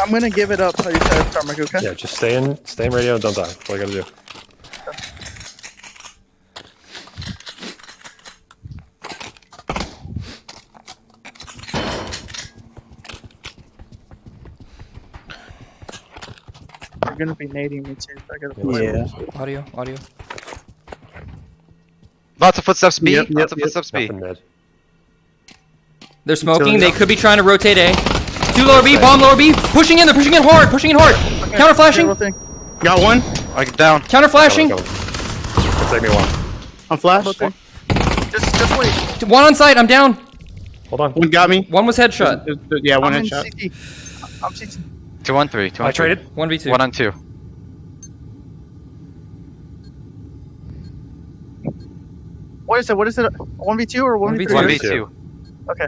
I'm gonna give it up. How you said, Tarmac, okay? Yeah, just stay in, stay in radio and don't die. That's all you gotta do. They're gonna be nading me too. so I gotta play. Yeah. Audio, audio. Lots of footsteps B. Yep, yep, Lots of yep. footsteps B. They're smoking. They could be trying to rotate A. Two lower B, bomb lower B. Pushing in. They're pushing in hard. Pushing in hard. Counter flashing. Zero. Got one. I get down. Counter flashing. Go, go. It'll take me a while. On flash. Zero thing. Just, just wait. One on site. I'm down. Hold on. One got me. One was headshot. Th- th- Yeah, one I'm headshot. CT. I'm CT. Two on three. Two on I three. traded. One v two. One on two. What is it? What is it? One v two or one v three? One v two. Okay.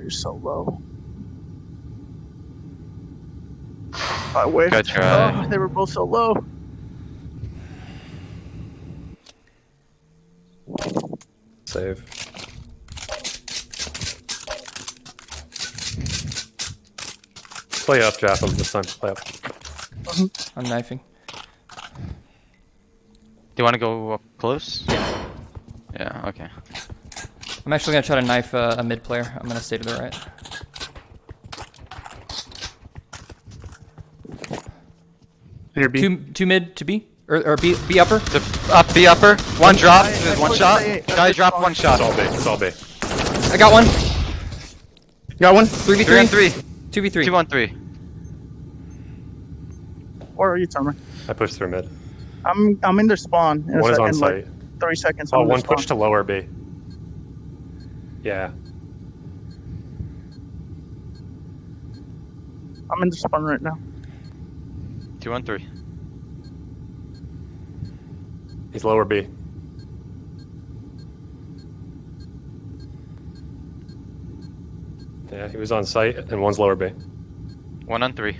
You're so low. I wish. Good try. Oh, they were both so low. Save. Play up, Japham, this time. Play up. Mm-hmm. I'm knifing. Do you want to go up close? Yeah. Okay. I'm actually gonna try to knife uh, a mid player. I'm gonna stay to the right. Here, B. Two, two mid to B or, or B, B upper. The, up B upper. One drop. I- I one pushed shot. A, I Guy pushed drop on. one It's shot. all B. It's all B. I got one. Got one. Three v Three on three. three. Two v three. Two on three. Where are you, Tarmac? I pushed through mid. I'm I'm in their spawn. In One is on second, like, site. Three seconds. Oh, I'm in their one pushed to lower B. Yeah. I'm in the spawn right now. Two on three. He's lower B. Yeah, he was on site, and one's lower B. One on three.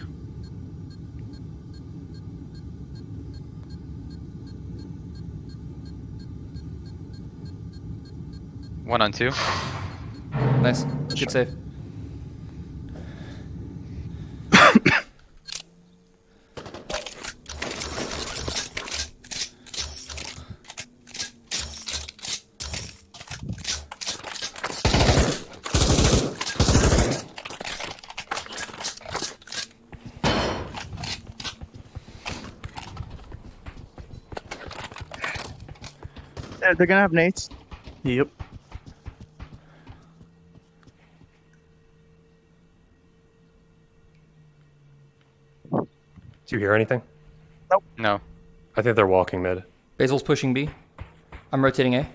One on two. Nice. Good save. They're gonna have nades. Yep. You hear anything? Nope. No. I think they're walking mid. Basil's pushing B. I'm rotating A.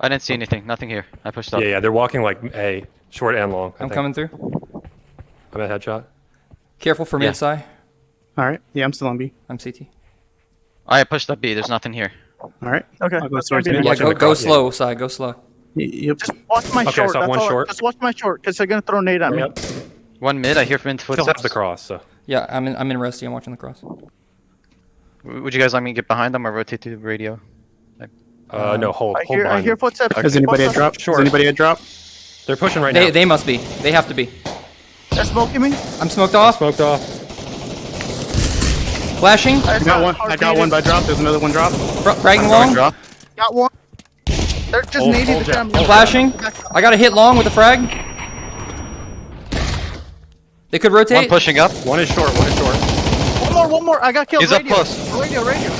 I didn't see anything. Nothing here. I pushed up. Yeah, yeah, they're walking like A, short and long. I I'm think. coming through. I'm at headshot. Careful for Yeah. mid side. All right. Yeah, I'm still on B. I'm CT. I pushed up B. There's nothing here. All right. Okay. I'll go towards be mid. the Yeah, go go cross, yeah. slow, side. Go slow. Y- Yep. Just watch my Okay, short. so that's one all. short. Just watch my short, because they're gonna throw nade at me. One mid. I hear from Still have footsteps. the cross, so. Yeah, I'm in. I'm in Rusty. I'm watching the cross. Would you guys let me get behind them or rotate to the radio? Uh, no, hold, I hold hear, I hear them. footsteps. Has anybody had Footsteps. drop? Sure. Has anybody had drop? They're pushing right They now. they must be. They have to be. They're smoking me. I'm smoked off. Smoked off. Flashing. I I got one. I got one by drop. There's another one drop. Fr- fragging long. drop. Got one. They're just Hold- nading hold the jab. Flashing. I got a hit long with a frag. They could rotate. One rotate. pushing up. One is short, one is short. One more, one more. I got killed. He's up radio. close. Radio, radio.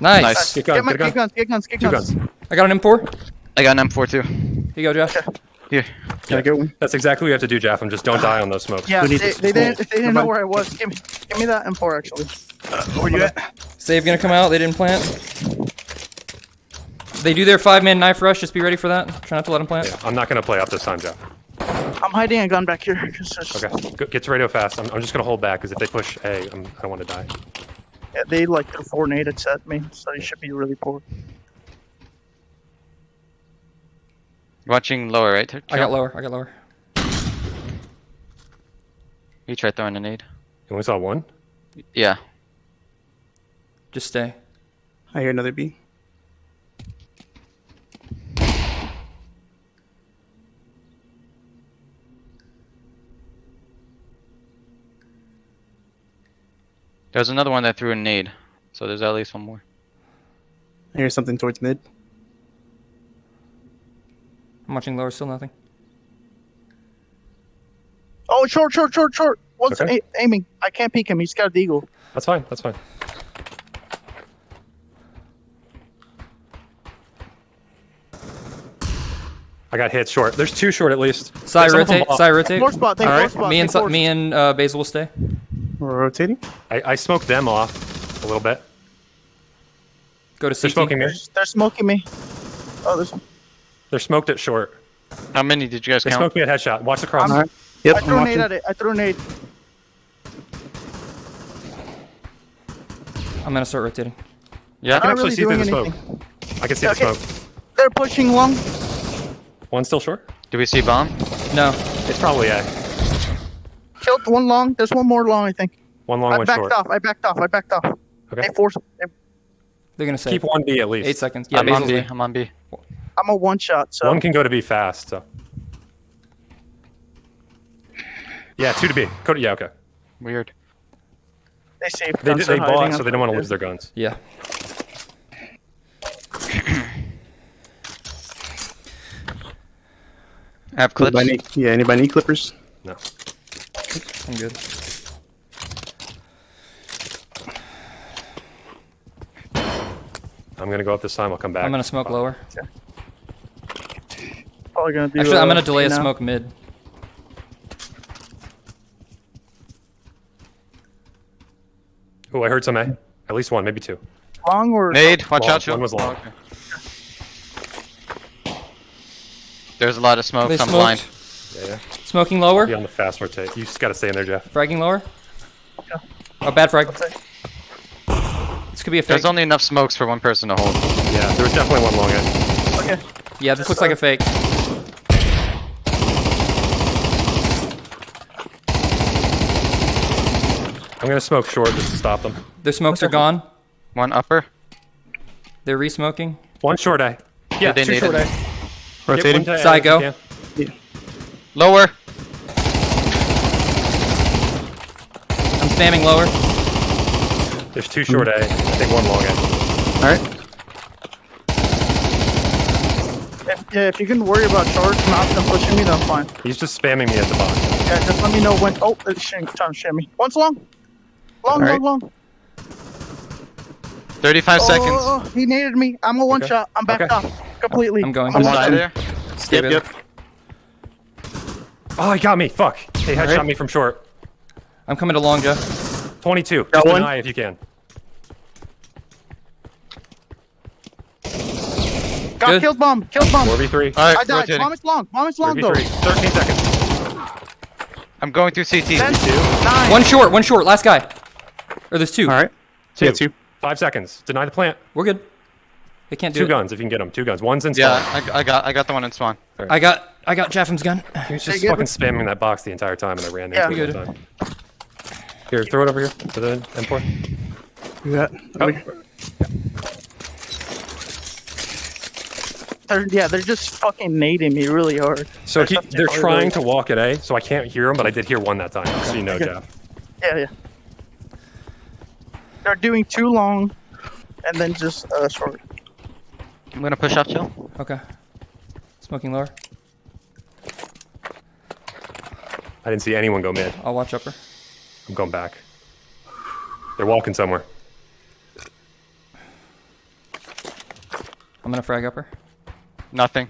Nice. Nice. Get guns, Get, my, get a get guns, get guns, get Two guns. guns. I got an M4. I got an M4 too. Here you go, Josh. Here. Can I get one? That's exactly what you have to do, Japham. Just don't die on those smokes. Yeah, Who they, they this? didn't, they didn't know where I was. Give me, give me that M4 actually. Uh, where you at? Save gonna come out. They didn't plant. They do their five man knife rush. Just be ready for that. Try not to let them plant. Yeah, I'm not going to play up this time, Jeff. I'm hiding a gun back here. Okay, Go- get to radio fast. I'm, I'm just going to hold back because if they push A, I'm, I don't want to die. Yeah, they like threw four nades at me, so you should be really poor. Watching lower, right? I got lower. I got lower. You tried throwing a nade. You only saw one? Yeah. Just stay. I hear another B. There's another one that threw a nade. So there's at least one more. I hear something towards mid. I'm watching lower, still nothing. Oh, short, short, short, short. What's Okay. a- aiming. I can't peek him. He's got the eagle. That's fine. That's fine. I got hit short. There's two short at least. Side Some of them rotate, block. side rotate. More spot. Take All more right. spot. Me and more- me and uh, Basil will stay. We're rotating. I, I smoked them off a little bit. Go to They're smoking me. They're, they're smoking me. Oh, there's. one. They're smoked at short. How many did you guys They count? smoked me at headshot. Watch the cross. All right. Yep. I threw a nade watching. at it. I threw a nade. I'm gonna start rotating. Yeah. I can actually really see through the doing smoke. I can see the Okay. smoke. They're pushing long. One still short. Do we see bomb? No. It's probably a Killed one long. There's one more long, I think. one long, I one backed short. off. I backed off. I backed off. Okay. They forced. They're gonna say Keep one B at least. Eight seconds. Yeah, I'm on Basil's B. B. I'm on B. I'm a one shot. So One can go to B fast. So. Yeah, two to B. Go to, yeah, okay. Weird. they saved. They, guns they are hiding bought, so they don't want to lose their guns. Yeah. I have clips. Anybody need, yeah, anybody need clippers? No. I'm good. I'm gonna go up this time. I'll come back. I'm gonna smoke lower. Probably gonna do. Actually, I'm uh, gonna delay a now. smoke mid. Oh, I heard some A. At least one, maybe two. long or Nade. Watch Long. out, Joe. One was long. Oh, okay. There's a lot of smoke. They I'm blind. Yeah, yeah. Smoking lower. Be on the fast rotate. You just gotta stay in there, Jeff. Fragging lower. Oh, bad frag. This could be a fake. There's only enough smokes for one person to hold. Yeah, there was definitely one long A. Okay. Yeah, this looks like a fake. I'm gonna smoke short just to stop them. Their smokes are gone. One upper. They're re-smoking. One short A. Yeah, they two short it. A. Yep, Rotating. one to A Side go. Lower. Spamming lower. There's two short A. I think one long A. All right. If, yeah, if you can worry about short, not them pushing me, then I'm fine. He's just spamming me at the box. Yeah, just let me know when. Oh, they're shim, trying to shimmy. One's long. Long, Alright. long, long. 35 Oh, seconds. oh, oh, he needed me. I'm a one Okay. shot. I'm backed Okay. off completely. I'm going. I'm I'm there. Stay Yep. Yep. Oh, he got me. Fuck. He headshot Alright. me from short. I'm coming to long, Joe. 22. Got Just one. deny if you can. Got Good. killed bomb. Killed bomb. 4v3. All right, I died. rotating. Bomb is long. Bomb is long 4v3. 13 seconds. I'm going through CT. Ten, Two. nine. One short, one short. Last guy. Or there's two. All right. Two. Yeah, two. Five seconds. Deny the plant. We're good. They can't do Two it. guns if you can get them. Two guns. One's in spawn. Yeah. I, I got I got the one in spawn. I got I got Jeffem's gun. He was just fucking spamming that box the entire time and I ran Yeah. into it Good. time. Here, throw it over here to the M4. Do that. Oh, They're, yeah, they're just fucking nading me really hard. So he, they're hard trying to- to walk at A, so I can't hear them, but I did hear one that time. So you know, Jeff. Yeah, yeah. They're doing too long, and then just uh, short. I'm gonna push up, Joe. Okay. Smoking lower. I didn't see anyone go mid. I'll watch upper. I'm going back. They're walking somewhere. I'm gonna frag upper. Nothing.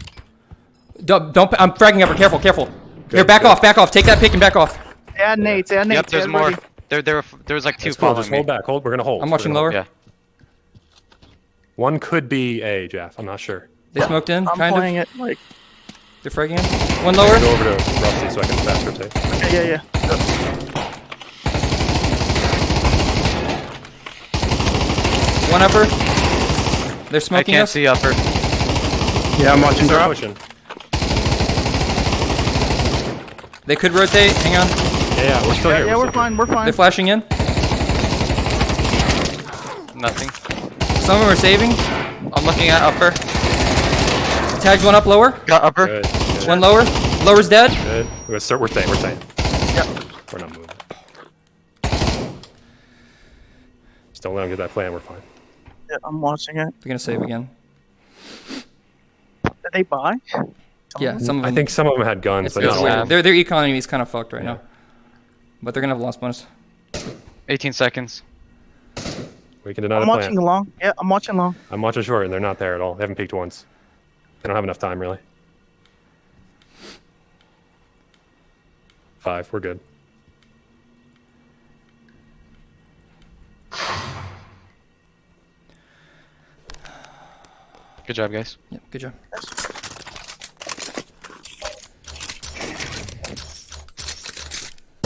Don't, don't I'm fragging upper. Careful, careful. Here, back good. off, back off. Take that pick and back off. Yeah, nades. Yeah, nades. Yep, there's more. ready. There, there, were- there was like two That's cool. following Just me. hold back. Hold. We're gonna hold. I'm watching gonna hold. lower. Yeah. One could be A, Jeff. I'm not sure. They smoked in, I'm kind playing of. it like. They're fragging in. One lower. Go over to Rusty so I can fast rotate. Okay, yeah, yeah. One upper. They're smoking I smoking can't us. see upper. Yeah, I'm watching Start drop. pushing. They could rotate. Hang on. Yeah, yeah, we're still Yeah, here. yeah, we're still fine. We're fine. They're flashing in. Nothing. Some of them are saving. I'm looking at upper. Tagged one up lower. Got upper. Good. Good. One lower. Lower's dead. Good. We're, start, we're staying. We're staying. Yep. We're not moving. Just don't let them get that plan. We're fine. Yeah, I'm watching it. They're gonna save again. Did they buy? Yeah, some of I think some of them had guns, it's, but it's not Their their economy is kind of fucked right Yeah. now. But they're gonna have lost bonus. 18 seconds. We can deny I'm watching plan. long. Yeah, I'm watching long. I'm watching short, and they're not there at all. They haven't peeked once. They don't have enough time, really. Five. We're good. Good job, guys. Yeah, good job.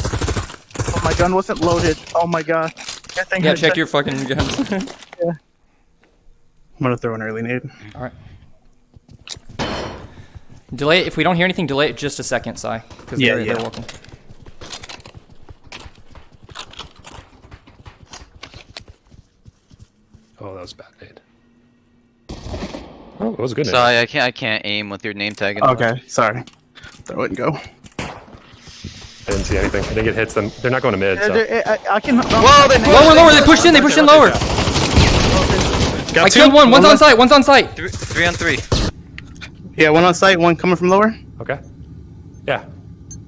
Oh, my gun wasn't loaded. Oh my god. Good thing Yeah, check your fucking guns. I'm gonna throw an early nade. All right. Delay it. If we don't hear anything, delay it just a second, Sai. Because Yeah, they're, yeah. they're walking. Oh, that was a bad nade. Oh, it was a good nade. Sorry, I can't. I can't aim with your name tag. anymore. Okay, sorry. Throw it and go. I didn't see anything. I think it hits them. They're not going to mid. Uh, So. I, I can. Whoa, they Lower, lower. They pushed in. They pushed in lower. Got I two. killed one. One's on left. site. One's on site. Three, three on three. Yeah, one on site, one coming from lower. Okay. Yeah.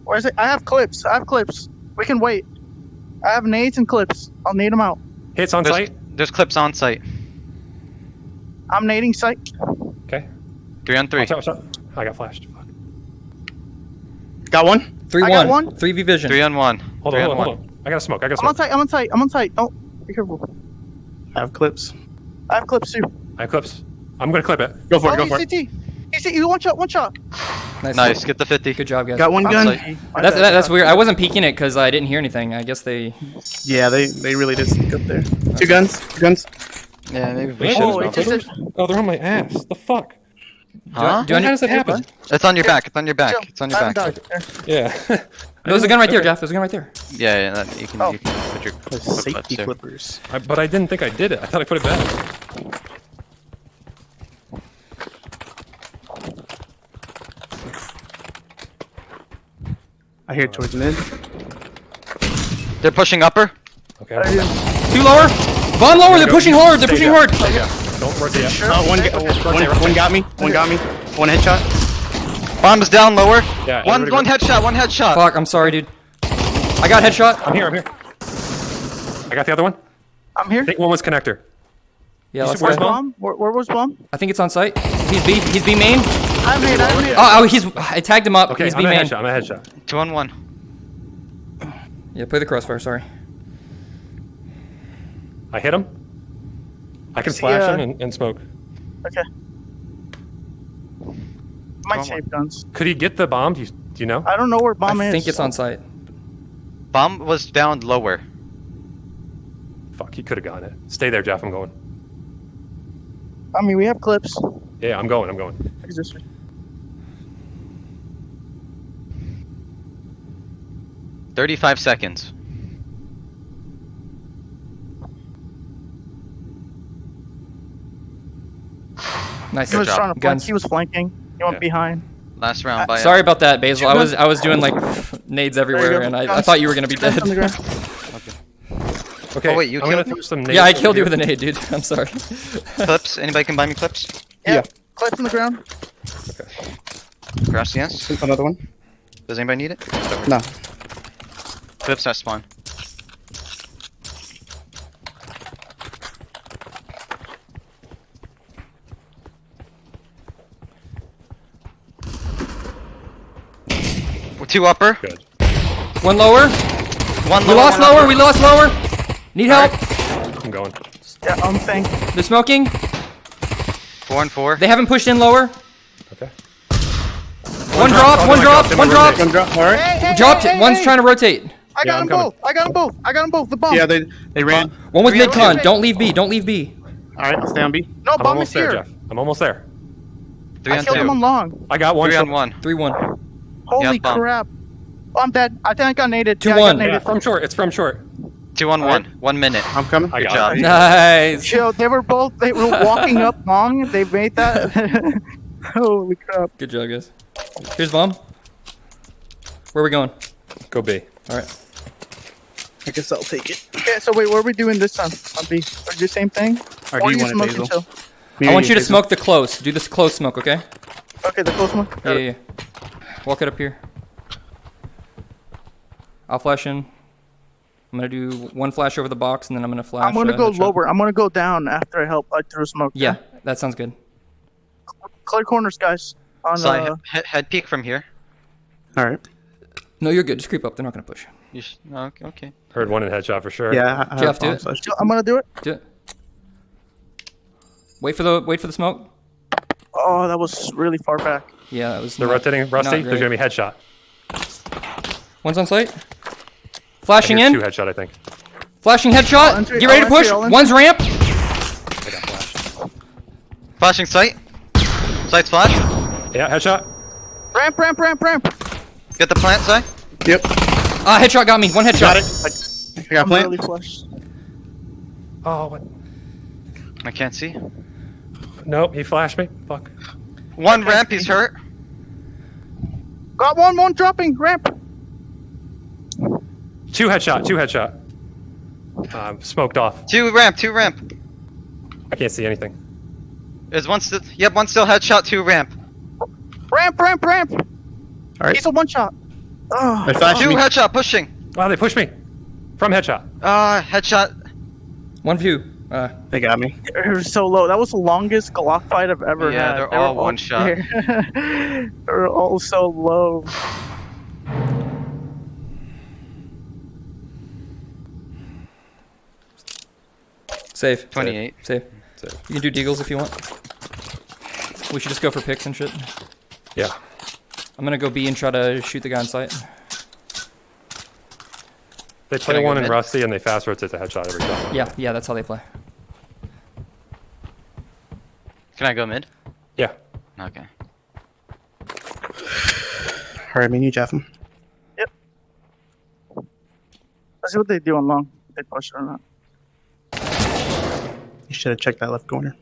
Where is it? I have clips. I have clips. We can wait. I have nades and clips. I'll nade them out. Hits on There's, site. there's clips on site. I'm nading site. Okay. Three on three. Watch out, watch out. I got flashed. Fuck. Got one. Three I got one. one. Three V vision. Three on one. Hold three on, on hold on, one. hold on. I got to smoke. I got to I'm on smoke. site. I'm on site. I'm on site. Don't be careful. I have clips. I have clips too. I have clips. I'm going to clip it. Go for oh, it. Go he's for it. CT. He's CT. One shot. One shot. Nice. Nice. Get the 50. Good job, guys. Got one gun. That's that, that's weird. I wasn't peeking it because I didn't hear anything. I guess they. Yeah, they they really did sneak up there. Two guns. Two guns. Yeah, maybe we Wait, should. Oh, there's it no just? Oh, they're on my ass. The fuck? Huh? Do I How does that happen? It's on your back. It's on your back. It's on your I haven't back. Yeah. There's a gun right there, Jeff. There's a gun right there. Yeah, yeah. That, you can. Oh. You can oh. put your clip Safety clips there. clippers. I, but I didn't think I did it. I thought I put it back. I hear towards mid. They're pushing upper. Okay. I didn't- Two lower. Von lower. They're pushing hard. They're pushing hard. Don't rotate up. One, Okay, ga- okay. one, one got me. One got me. One headshot. Bomb's down lower. Yeah, One one headshot. One headshot. Fuck. I'm sorry, dude. I got headshot. I'm here. I'm here. I got the other one. I'm here. I think one was connector. Yeah, let's where's. Bomb? Bomb. Where, where was bomb? I think it's on site. He's B. He's B main. I made. I made. Oh, oh, he's. I tagged him up. Okay, he's I'm B a main. headshot. I'm a headshot. Two on one. Yeah, play the crossfire. Sorry. I hit him. I can See, flash uh, him and, and smoke. Okay. My Bomb. safe guns. Could he get the bomb? Do you, do you know? I don't know where bomb I is. I think it's on site. Bomb was down lower. Fuck, he could have gotten it. Stay there, Jeff. I'm going. I mean, we have clips. Yeah, I'm going. I'm going. Is? Thirty-five seconds. Nice. He was job. trying to flank. He was flanking. He went Yeah. behind. Last round. Uh, By Sorry about that, Basil. I was I was doing like nades everywhere, and I, I thought you were gonna be dead. on the ground. Okay. Oh, wait, you I'm gonna killed throw some yeah, I killed you over with a nade, dude. I'm sorry. clips. Anybody can buy me clips? Yeah. Clips on the ground. Gracias. Another one. Does anybody need it? No. Clips at spawn. Two upper. Good. One lower. One lower. We lost lower. upper. We lost lower. Need help. I'm going. Yeah, I'm saying. They're smoking. Four and four. They haven't pushed in lower. Okay. One drop. drop. Oh, One drop. One drop. One drop. All right. Hey, hey, Dropped hey, it. One's hey, trying to rotate. I got I'm them both. I got them both. I got them both. The bomb. Yeah, they they ran. One was mid con. Don't leave B. Don't leave B. All right, I'll stay on B. no, I'm bomb is almost there, here. Jeff. I'm almost there. Three I on killed him on long. I got one. Three shot. on one. Three one. Holy bomb. Um, crap. Oh, I'm dead. I think I got naded. Two yeah, one. got Yeah, from short. It's from short. Two on one. One minute. I'm coming. I Good got job. it. Nice. Chill. They were both. They were walking up long. They made that. Holy crap. Good job, guys. Here's bomb. Where are we going? Go B. All right. I guess I'll take it. Okay, so wait, what are we doing this time? On B. Or do the same thing? Or Or do you you want it, smoke Basil? and? I want you to smoke the close. Do this close smoke, okay? Okay, the close one. Got Yeah, it. yeah, yeah. Walk it up here. I'll flash in. I'm gonna do one flash over the box, and then I'm gonna flash. I'm gonna uh, go lower. I'm gonna go down after I help. I throw smoke. Yeah, that sounds good. Clear corners, guys. On So I uh, head, head peek from here. All right. No, you're good. Just creep up. They're not gonna push. You sh- no, okay, okay. Heard one in headshot for sure. Yeah. I, I Jeff, have do bomb it. slash. I'm gonna do it. Do it. Wait for the wait for the smoke. Oh, that was really far back. Yeah, that was. They're not- rotating. Rusty, not there's gonna be headshot. One's on site. I Flashing hear in. Two headshot, I think. Flashing headshot. enter- Get ready to I'll push. enter, I'll. One's ramp. I got flashed. Flashing sight. Sight's flash. Yeah, headshot. Ramp, ramp, ramp, ramp. Get the plant side. Yep. Ah, headshot got me. One headshot. Got it. I got I'm plant. really flushed. Oh, what? I can't see. Nope, he flashed me. Fuck. One ramp, he's hurt. Got one, one dropping. Ramp. Two headshot. Two headshot. Um, smoked off. Two ramp, two ramp. I can't see anything. There's one still. Yep, one still headshot, two ramp. Ramp, ramp, ramp. All right. He's a one shot. Oh, I flashed Two me. headshot, pushing. Wow, they pushed me from headshot. Ah, headshot. One view. Uh, They got me. they were so low. That was the longest Glock fight I've ever Yeah, had. they're They were all one shot. they're all so low. safe. 28. Safe. Safe. You can do deagles if you want. We should just go for picks and shit. Yeah. I'm gonna go B and try to shoot the guy on sight. They play one in mid? Rusty and they fast rotate to headshot every time. Yeah, yeah, that's how they play. Can I go mid? Yeah. Okay. All right, me and you, Jeff. Let's see what they do on long. If they push or not. You should have checked that left corner.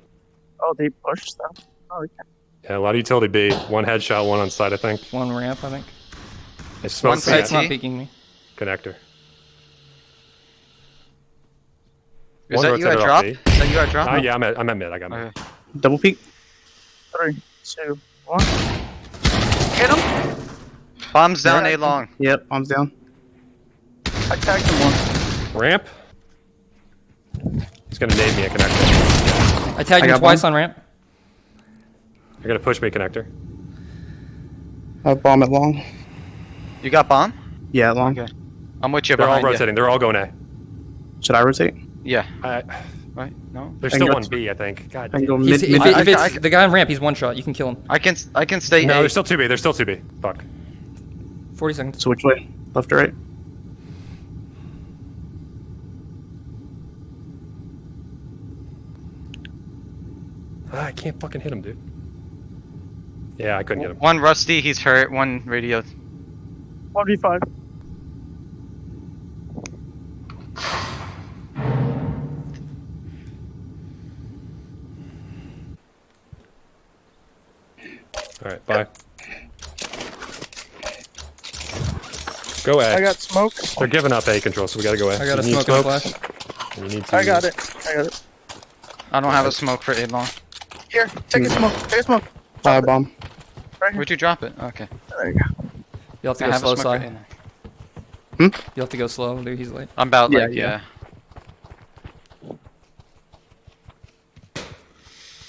Oh, they push stuff. Oh, they. Yeah, a lot of utility B. One headshot, one on side, I think. One ramp, I think. They smoked One the side. Sight's not CT? peeking me. connector. Is One that you at rotated off drop? Is that you at drop? Ah, yeah, I'm at, I'm at mid. I got mid. Okay. Double peek. Three, two, one. Hit him. Bombs down, Yeah. A long. Yep. Bombs down. I tagged him one. Ramp. He's gonna nade me a connector. I tagged I him twice one. on ramp. They're gonna push me connector. I have bomb it long. You got bomb? Yeah, long. Okay. I'm with you They're all behind you. rotating. They're all going A. Should I rotate? Yeah. I, Right? No. there's still one to- B, I think. God I damn. He's, mid. if mid it, I- if it's I- the guy on ramp, he's one shot. You can kill him. I can I can stay No, A. there's still two B. There's still two B. Fuck. 40 seconds. so which way? Left or right? Ah, I can't fucking hit him, dude. Yeah, I couldn't get him. One rusty, he's hurt. One radio. One v five. All right, bye. Go A. I got smoke. They're giving up A control, so we gotta go A. I got a You need smoke and smokes, flash. and You need to, I got it. I got it. I don't have a smoke for A long. Here, take a smoke. Take a smoke. I have bomb. Right. Where'd you drop it? Okay. There you go. You'll have to I go have slow a smoke side. A long. You'll have to go slow, dude. He's late. I'm about Yeah, like yeah. yeah.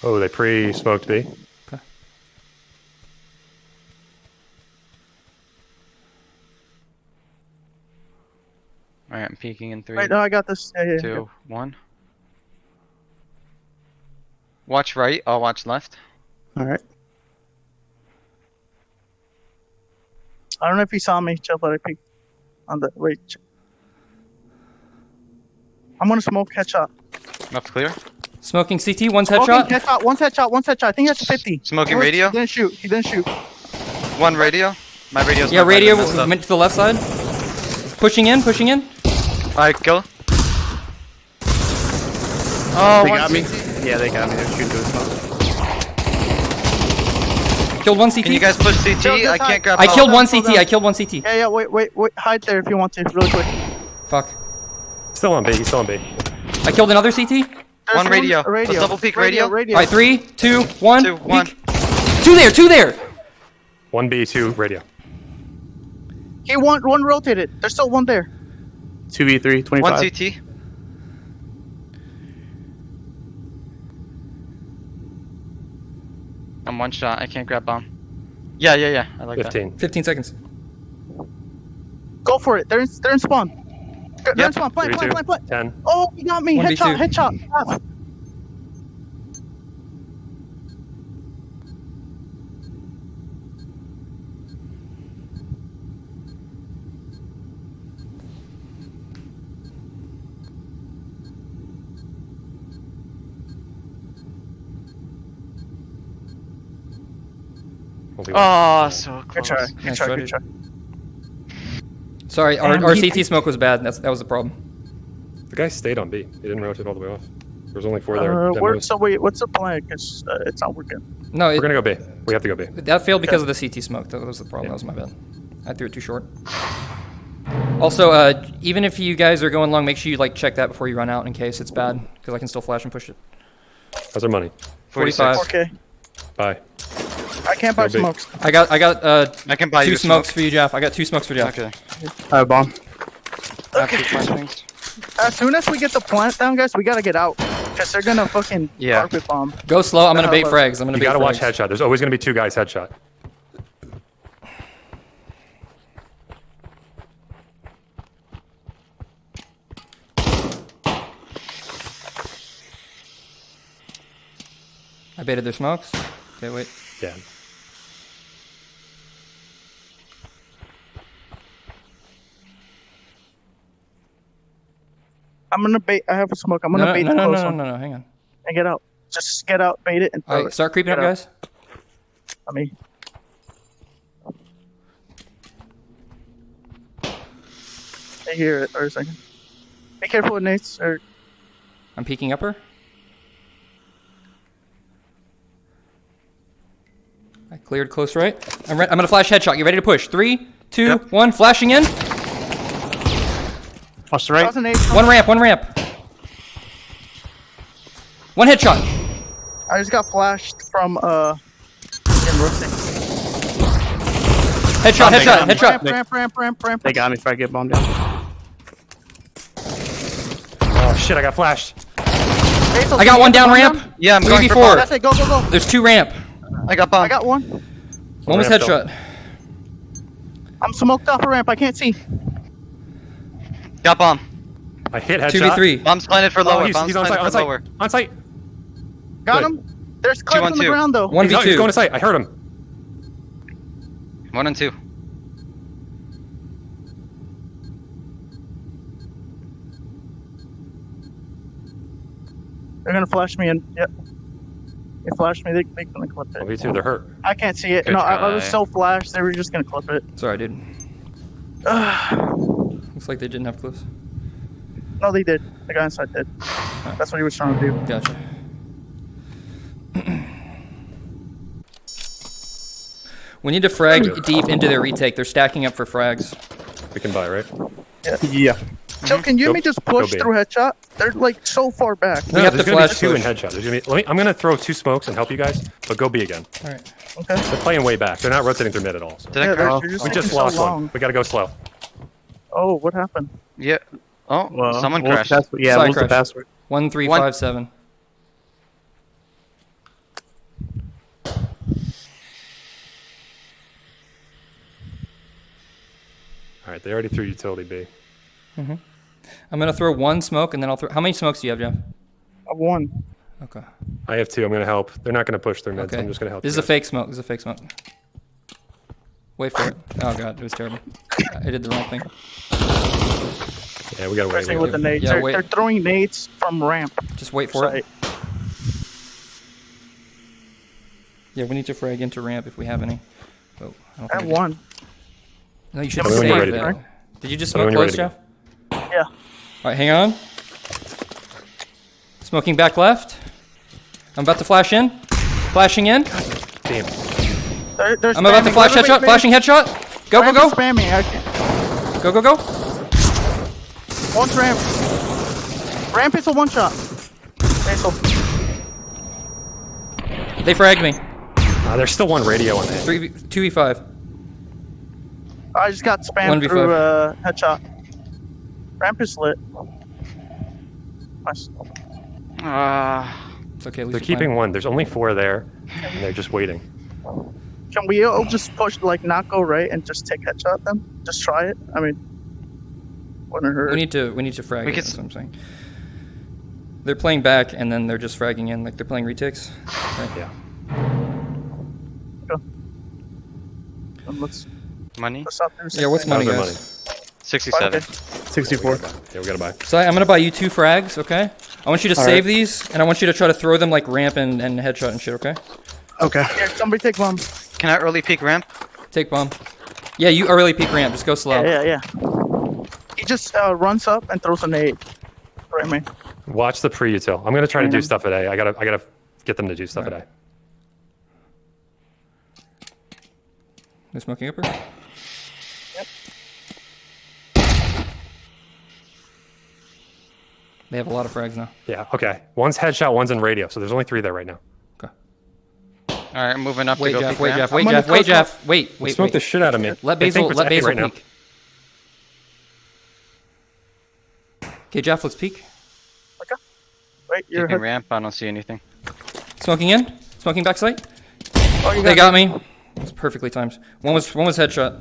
Oh, they pre-smoked B. Alright, I'm peeking in three, Wait, no, I got this. Yeah, yeah, yeah. two, one. Watch right. I'll watch left. All right. I don't know if he saw me, chill, but I peeked on the wait. I'm gonna smoke headshot. Left clear. Smoking CT, one's Smoking headshot. headshot. One's headshot. One's headshot. I think that's 50. Smoking He radio? He didn't shoot. He didn't shoot. One radio. My radio's Yeah, radio messed went to the left side. Pushing in, pushing in. Alright, go. Oh, They one got me. Yeah, they got me. They're shooting through the smoke. Killed one CT. Can you guys push CT? Joe, I can't grab. I help. killed one CT. on. I killed one CT. Yeah, yeah. Wait, wait, wait. Hide there if you want to, really quick. Fuck. Still on B. He's still on B. I killed another CT. There's One radio. Let's double peek radio. Radio. All right, three, two, one. Two, one. peek. Two there, two there. One B, two radio. He one one rotated. There's still one there. 2v3, 25. One CT. I'm one shot. I can't grab bomb. Yeah, yeah, yeah. I like that. 15. 15 seconds. Go for it. They're in, they're in spawn. They're in spawn. Plant, plant, 32. plant, plant. 10. Oh, he got me. 1v2. Headshot, headshot. Ah. We'll be one. Oh, so Good close. try. Good Nice try. try, Good try. Sorry, our, our CT smoke was bad. That's, that was the problem. The guy stayed on B. He didn't rotate all the way off. There was only four there. Uh, Then where, so wait, what's the plan? Because uh, it's not working. No, We're gonna go B. We have to go B. that failed because of the CT smoke. That was the problem. That was my bad. I threw it too short. Also, uh, even if you guys are going long, make sure you like check that before you run out in case it's bad, because I can still flash and push it. How's our money? 45. 4K. Bye. I can't buy Go big. smokes. I got I got uh, I can buy two smokes smoke. for you, Jeff. I got two smokes for Jeff. Okay. I have bomb. I have two flashbangs. As soon as we get the plant down, guys, we gotta get out. Because they're gonna fucking Yeah. carpet bomb. Go slow. I'm gonna bait look. frags. I'm gonna You bait gotta watch headshot. There's always gonna be two guys headshot. I baited their smokes. Okay, wait. Yeah. I'm gonna bait. I have a smoke. I'm gonna No, no, bait no, the no, close no, one no, no, Hang on. and get out. Just get out, bait it, and throw right, it. start creeping up, out. guys. I mean, I hear it. Or a second. Be careful with nades. Or I'm peeking upper. I cleared close right. I'm, re- I'm gonna flash headshot. You ready to push? Three, two, one. Yep. Flashing in. Watch the right. One ramp. One ramp. One headshot. I just got flashed from uh. in roasting. Headshot. they Headshot. got me. Headshot. Ramp, ramp, ramp, ramp, ramp. They got me if I get bombed down. Oh shit! I got flashed. I got one down ramp. Yeah, I'm Three going v for four. bomb. That's it. Go, go, go. There's two ramp. I got bomb. I got one. One was ramp still. headshot. I'm smoked off a ramp. I can't see. Got bomb. I hit headshot. Two v three. Bomb's planted for Oh, lower. he's, Bomb's he's on site. planted On for lower. site. On site. Got Good. him. There's clips one, on the ground though. One He's, v out, he's two. going to site. I heard him. One and two. They're gonna flash me and yep. They flashed me. They they gonna clip Oh, it. me too. They're hurt. I can't see it. Good no, I, I was so flashed. They were just gonna clip it. Sorry, dude. Looks like they didn't have clips. No, they did. The guy inside did. That's what he was trying to do. Gotcha. we need to frag deep into their retake. They're stacking up for frags. We can buy, right? Yeah. So can you Go- me just push through headshot? They're like so far back. We have to gonna flash be two in push. headshot. There's gonna be, let me, I'm gonna throw two smokes and help you guys, but go B again. All right. Okay. They're playing way back. They're not rotating through mid at all. So. Did Yeah, I they're, crash? they're just We just so lost long. one. We gotta go slow. Oh, what happened? Yeah. Oh, Well, someone what was crashed. the password? Yeah, Side what was the crash. password? One three One- five seven. All right, they already threw utility B. Mm-hmm. I'm gonna throw one smoke and then I'll throw. How many smokes do you have, Jeff? I won. Okay. I have two. I'm gonna help. They're not gonna push their meds. Okay. so I'm just gonna help. This is you a fake smoke. This is a fake smoke. Wait for it. Oh god, it was terrible. I did the wrong thing. Yeah, we gotta wait. Pressing we with the nades. Yeah, they're, wait. they're throwing nades from ramp. Just wait for site. it. Yeah, we need to frag into ramp if we have any. Oh, I don't I have think one. No, you should Tell me when save it. Did you just smoke close, Jeff? Yeah. All right, hang on. Smoking back left. I'm about to flash in. Flashing in. Damn. They're, they're I'm about to flash Wait, wait, headshot. Flashing headshot. Go, go, go. Spamming. I. Go, go, go. One's ramp. Ramp is a one shot. Basil. They fragged me. Uh, there's still one radio on there. Three, two v five. I just got spammed 1v5. through uh, headshot. Ramp is lit. Nice. Ah. It's okay. They're keeping one. There's only four there, and they're just waiting. Can we all just push, like, not go right and just take headshot them? Just try it? I mean, wouldn't hurt. We need to. We need to frag. We it, could that's what I'm saying. They're playing back, and then they're just fragging in, like they're playing retakes. Right? Yeah. Um, let's, Money? let's Yeah. What's money, guys? our 67. 64. Yeah, we gotta buy. So I'm gonna buy you two frags, okay? I want you to All save right. these, and I want you to try to throw them like ramp and, and headshot and shit, okay? Okay. Here, somebody take bomb. Can I early peek ramp? Take bomb. Yeah, you early peek ramp. Just go slow. Yeah, yeah, yeah. He just uh, runs up and throws an a nade. Right, man. Watch the pre-util. I'm gonna try to do stuff at A. I gotta, I gotta get them to do stuff at A. They're smoking upper. Yep. They have a lot of frags now. Yeah. Okay. One's headshot. One's in radio. So there's only three there right now. Okay. Alright, I'm moving up Wait, to go Jeff. Wait. Jeff. Wait, I'm Jeff. Wait, close Jeff. Wait, They wait, smoked the shit out of me. Let Basil. Let Basil right now. peek. Okay, Jeff. Let's peek. Wait, you're Peeking ramp, I don't see anything. Smoking in. Smoking backside. Oh, you They got me. It's perfectly timed. One was one was headshot.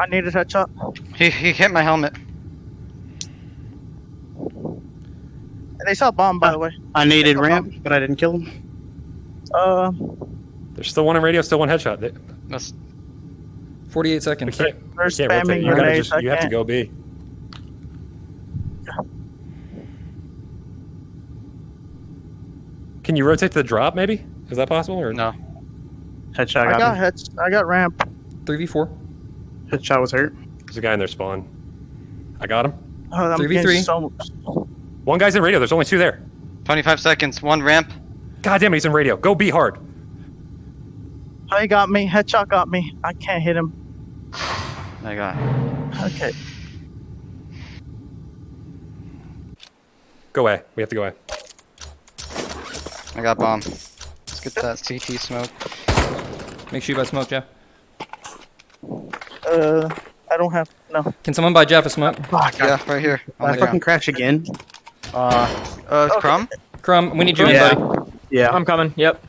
I needed headshot. He, he hit my helmet. They saw bomb, by the way. I needed Take a ramp, but I didn't kill him. Uh, There's still one in radio. Still one headshot. They, That's 48 we seconds. can't, they're we can't rotate. spamming You gotta just, you have to go B. Can you rotate to the drop? Maybe is that possible? Or no. Headshot I got, got me. heads. I got ramp. 3v4. Headshot was hurt. There's a guy in their spawn. I got him. Oh, I'm 3v3. so. One guy's in radio. There's only two there. 25 seconds, one ramp. God damn it, he's in radio. Go be hard. He got me. Headshot got me. I can't hit him. I got. Okay. Go away. We have to go away. I got bomb. Let's get that CT smoke. Make sure you buy smoke, Jeff. Uh, I don't have no. Can someone buy Jeff a smoke? Fuck. Yeah, right here. On I the fucking ground. crash again. Uh, uh, Okay. Crumb? Crumb, we need you in, buddy. Yeah. I'm coming. Yep.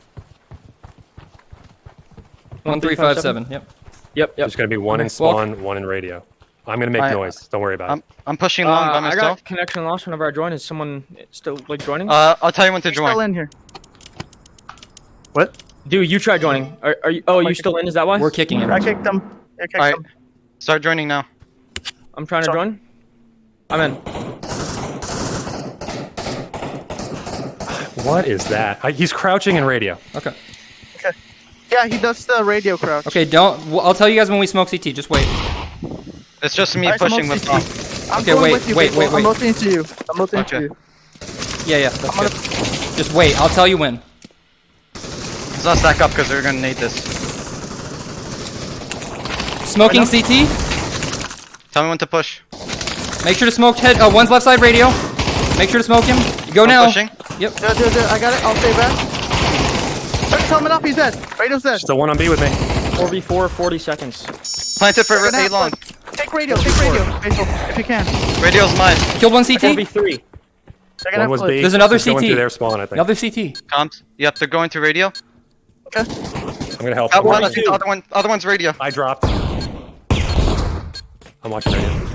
1357. Yep. Yep. Yep. There's gonna be one in Walk. spawn, one in radio. I'm gonna make I- noise. Don't worry about I'm, it. I'm pushing long Uh, by I myself. got connection lost whenever I join. Is someone still like joining? Uh, I'll tell you when to He's still in here. What? Dude, you try joining. Are, are you? Oh, my you still in? Is that why? We're kicking him. I kicked him. I kicked Alright. him. Start joining now. I'm trying to join. I'm in. What is that? I, he's crouching in radio. Okay. Okay. Yeah, he does the radio crouch. Okay, don't. well, I'll tell you guys when we smoke CT. Just wait. It's just me I pushing with CT. bomb. I'm Okay, going wait, with you, wait, wait, wait. I'm rotating to you. I'm rotating Okay. to you. Yeah, yeah. That's I'm gonna. good. Just wait. I'll tell you when. Let's not stack up because we're gonna need this. Smoking I know. CT. Tell me when to push. Make sure to smoke head. Uh, one's left side radio. Make sure to smoke him. Go I'm now. pushing. Yep. Dude, dude, dude, I got it. I'll stay back. He's coming up. He's dead. Radio's dead. Still one on B with me. 4v4, 40 seconds. Plant it for A long. Take radio. Take radio. Basil, if you can. Radio's mine. Killed one CT. 4v3. One was B. There's another He's going CT. through their spawn, I think. Another CT. Comms. Yep, they're going to radio. Okay. I'm gonna help. That one, watching. the other one, other one's radio. I dropped. I'm watching radio.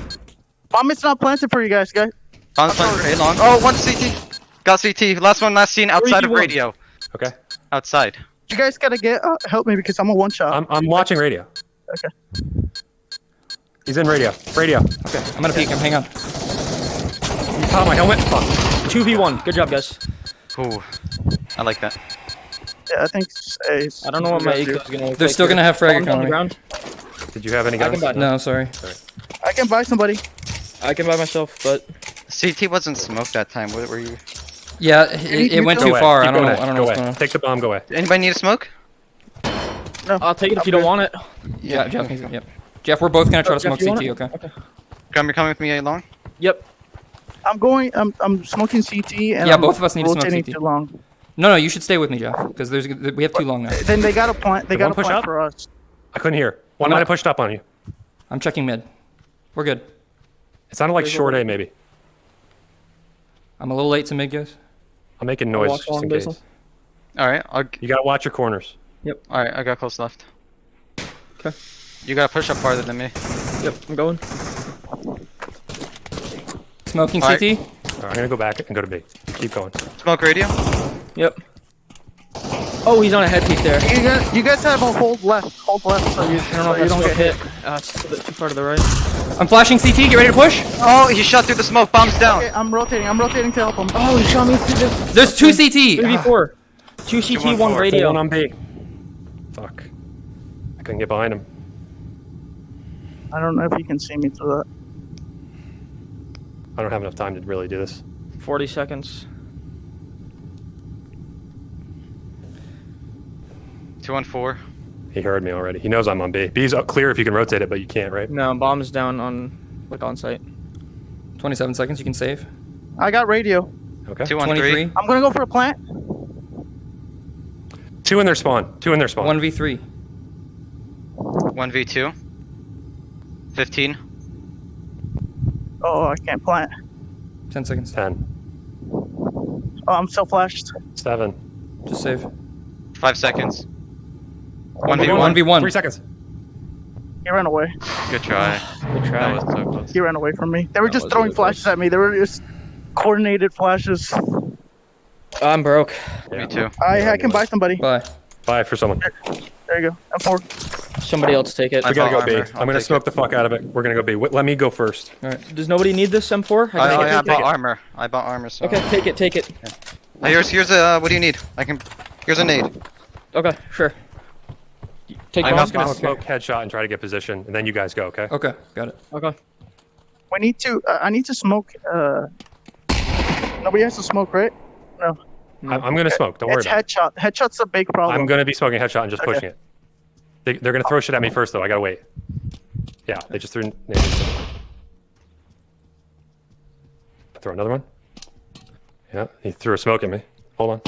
Bomb is not planted for you guys, guys. Bomb's planted for A long. Oh, one CT. Got CT. Last one last seen outside of 3v1. radio. Okay. Outside. You guys gotta get uh, help me because I'm a one shot. I'm I'm watching radio. Okay. He's in radio. Radio. Okay. I'm gonna peek him. Hang on. He caught my helmet. Fuck. 2v1. Good job, guys. Ooh. I like that. yeah, I think. it's A's. I don't know what my You guys eco is gonna look They're like still gonna have frag Bombs on the ground. Did you have any I guns? can buy. No, sorry. do. I can buy somebody. I can buy myself, but CT wasn't smoked that time. What were you? Yeah, it, it went Go too away. far. Keep I don't know. going I don't Go know what's away. going on. Take the bomb. Go away. Anybody need a smoke? No. I'll take it if I'm you don't want it. Yeah, Jeff. needs it, Yep. Jeff, we're both gonna try to oh, Jeff, smoke you CT. it? Okay. Okay. Come, you're coming with me A long. Yep. I'm going. I'm I'm smoking CT and Yeah, I'm both of us need to smoke CT. too long. No, no, you should stay with me, Jeff, because there's we have too long now. Then they got a plant. They Did got one a push plant up? for us. I couldn't hear. One No. might have pushed up on you. I'm checking mid. We're good. It sounded like short A, maybe. I'm a little late to mid, guys. I'm making I'll noise just in case. Alright, I'll, You gotta watch your corners. Yep. Alright, I got close left. 'Kay. You gotta push up farther than me. Yep, I'm going. Smoking Alright. CT. All right, I'm gonna go back and go to B. Keep going. Smoke radio. Yep. Oh, he's on a head peak there. You guys, you guys have a hold left. Hold left so you, I don't know so if you don't get hit. hit. Uh, it's a bit too far to the right. I'm flashing CT. Get ready to push. Oh, he shot through the smoke. Bombs down. Okay, I'm rotating. I'm rotating to help him. Oh, he shot me through the There's two CT. 3v4. Two CT, one radio. One radio. on B. Fuck. I couldn't get behind him. I don't know if you can see me through that. I don't have enough time to really do this. 40 seconds. Two on four. He heard me already. He knows I'm on B. B's up clear if you can rotate it, but you can't, right? No, bomb's down on, like, on site. 27 seconds. You can save. I got radio. Okay. Two on 23. three. I'm gonna go for a plant. Two in their spawn. Two in their spawn. One v three. One v two. Fifteen. Oh, I can't plant. 10 seconds. Ten. Oh, I'm still flashed. Seven. Just save. Five seconds. One v One one. v one. Three seconds. He ran away. Good try. Good try. That was so close. He ran away from me. They were That just throwing really flashes close. at me. They were just coordinated flashes. I'm broke. Me too. I I can buy somebody. Bye. Five for someone. There you go. I'm four. Somebody else take it. I We gotta go bought B. armor. I'll I'm gonna take smoke the fuck out of it. We're gonna go B. Let me go first. All right. Does nobody need this M4? I, I I, can I take it. bought armor. I bought armor. So. Okay, take it, take it. Uh, here's here's a. Uh, what do you need? I can. Here's a nade. Okay, sure. Take I'm just gonna Okay. smoke headshot and try to get position, and then you guys go, okay? Okay. Got it. Okay. We need to. Uh, I need to smoke. Uh, nobody has to smoke, right? No. I'm, I'm gonna smoke. Don't worry It's about it. headshot. Headshot's a big problem. I'm gonna be smoking headshot and just Okay. pushing it. They, they're gonna throw shit at me first, though. I gotta wait. Yeah, they just threw. nades. Throw another one. Yeah, he threw a smoke at me. Hold on.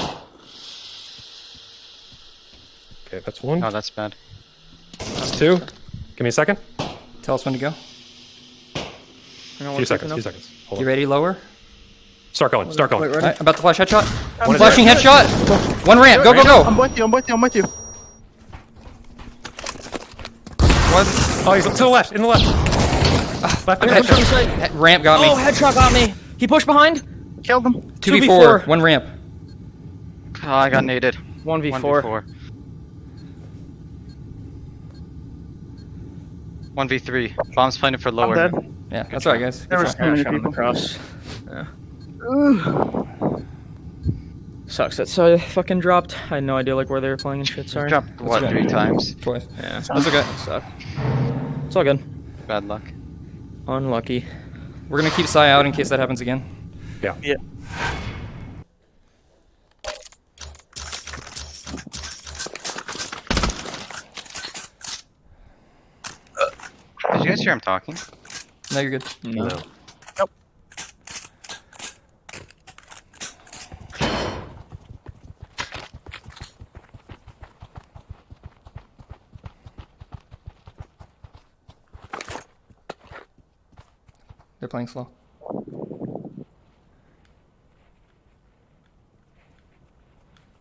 Okay, that's one. Oh, that's bad. That's two. Give me a second. Tell us when to go. Hang on A few seconds. now. few seconds. Hold You on. ready? Lower. Start going. Start going. Wait, All ready? right. About to flash headshot. One Flashing there. headshot. One ramp. Go go go! I'm go. with you. I'm with you. I'm with you. What? Oh, he's to the left. In the left. left. Okay, left. from the side. He- Ramp got me. Oh, headshot got me. He pushed behind. Killed him. Two v four. 2v4. One ramp. Oh, I got naded. 1v4. 1v4. 1v3. Bombs planted for I'm lower. dead. Yeah. That's all right, guys. There was too many Shot him people. across. Ugh. Sucks. that so fucking dropped. I had no idea like where they were playing and shit. Sorry. Dropped what okay. three times? Twice. Yeah. That's okay. Suck. It's all good. Bad luck. Unlucky. We're gonna keep Psy out in case that happens again. Yeah. Yeah. Guys hear him talking? No, you're good. No. No. Nope. They're playing slow.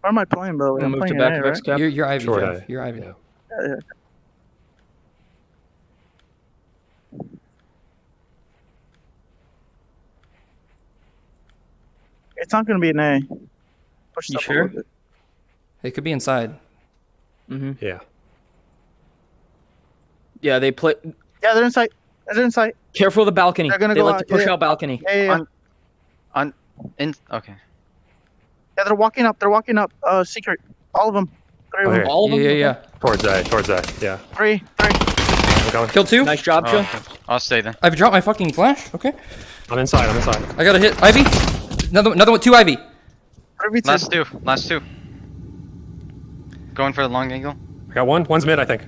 Where am I playing, by the way? Gonna I'm move to playing back an A, of right? X cap. You're, you're Ivy, Short Jeff. A. You're Ivy. Yeah. Yeah, yeah. It's not going to be an A. Push You sure? little bit. Could be inside. Mm-hmm. Yeah. Yeah, they play. Yeah, they're inside. They're inside. Careful of the balcony. They're gonna they go like out, to push yeah. out balcony. Yeah, yeah, yeah. On- On. In. Okay. Yeah, they're walking up. They're walking up. Uh, secret. All of them. Three of Okay. them. All of Yeah, them. yeah, Okay. yeah. Towards A. Towards A. Yeah. Three. Three. I'm going. Kill two. Nice job, Oh, Joe. okay. I'll stay then. I've dropped my fucking flash. Okay. I'm inside. I'm inside. I got to hit Ivy. Another, another one. Two Ivy. Three v two. Last two. Last two. Going for the long angle. I got one. One's mid, I think.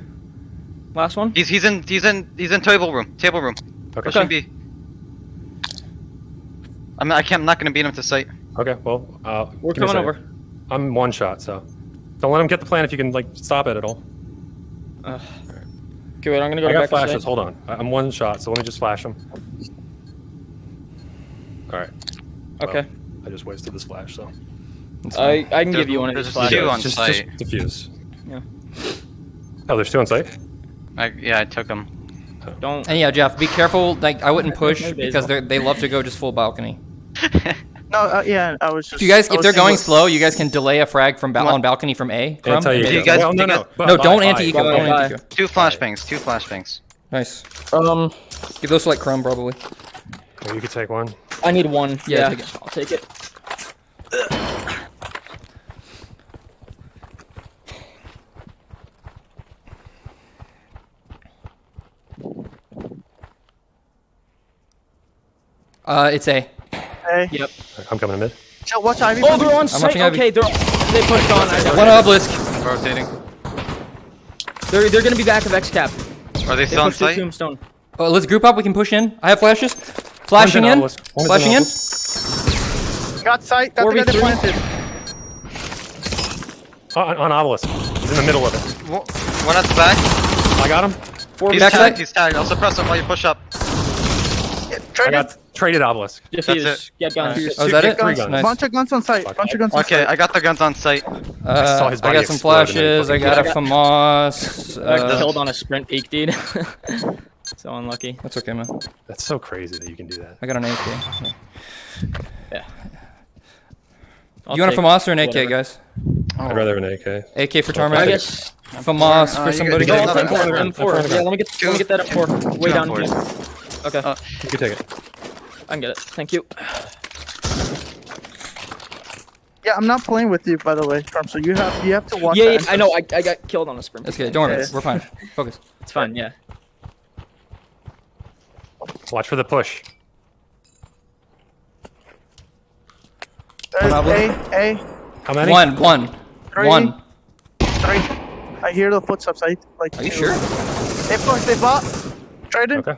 Last one. He's he's in he's in he's in table room. Table room. Okay. Pushing B. I'm not, I can't, I'm not gonna beat him to site. Okay, well, uh, We're give me a coming over. I'm one shot, so don't let him get the plan if you can like stop it at all. Okay, wait, I'm gonna go I back got flashes. Hold on, I'm one shot, so let me just flash him. All right. Okay. I just wasted this flash, so I, I can There- give you one of there's these two flashes. on just, site. just diffuse. Yeah. Oh, there's two on site. I, yeah, I took them. Don't. And yeah, Jeff, be careful. Like I wouldn't push because they they love to go just full balcony. No, uh, yeah, I was just. If you guys, if they're going slow, you guys can delay a frag from ba- What? on balcony from A. I'll Crumb, tell you. and you guys- well, no, no, no, no, don't buy. anti-eco. Bye, Don't buy. anti-eco. Two flashbangs, two flashbangs. Nice. Um, Give those to like Crumb probably. Well, you could take one. I need one. Yeah, Yeah, take. I'll take it. Uh, it's A. Hey, Yep. I'm coming to mid. so watch Ivy. Oh, they're on site. watching Ivy. Okay, they're they pushed on. I know. One obelisk. Rotating. They're they're gonna be back of X cap. Are they They on pushed through site? tombstone. Oh, let's group up. We can push in. I have flashes. Flashing in. obelisk. Flashing in. Got sight. Got the guy that 4v3. planted. Oh, on, on obelisk. He's in the middle of it. One at the back. I got him. Four He's backside. tagged, he's tagged. I'll suppress him while you push up. Yeah, I traded. got traded obelisk. Just That's use get guns. Alright. Oh, is that it? three Guns, guns. Nice. Bunch of guns on site. Bunch of guns on Okay, site. I got the guns on site. Uh, saw his I body got some explode and then flashes. I got a FAMAS. I got Uh, killed on a sprint peak, dude. so unlucky. that's okay, man. That's so crazy that you can do that. I got an AK. Yeah. I'll you want a take FAMAS or an AK, whatever. guys? I'd rather have an AK. AK for I Tarmac. guess. FAMAS Uh, for somebody. Go you on get M4. M4. Yeah, let me get let me get that M4. Way down. M4s. Okay, Uh, You can take it. I can get it. Thank you. Yeah, I'm not playing with you, by the way, Trump. So you have you have to watch. Yeah, yeah, I know. I, I got killed on a sprint. That's peak. good. Don't worry. Yeah. We're fine. Focus. It's fine. Yeah. Watch for the push. There's One A, A, How many? One. One. Three. One. three. I hear the footsteps. I like. Are you two. sure? They pushed. They bought. Traded. Okay.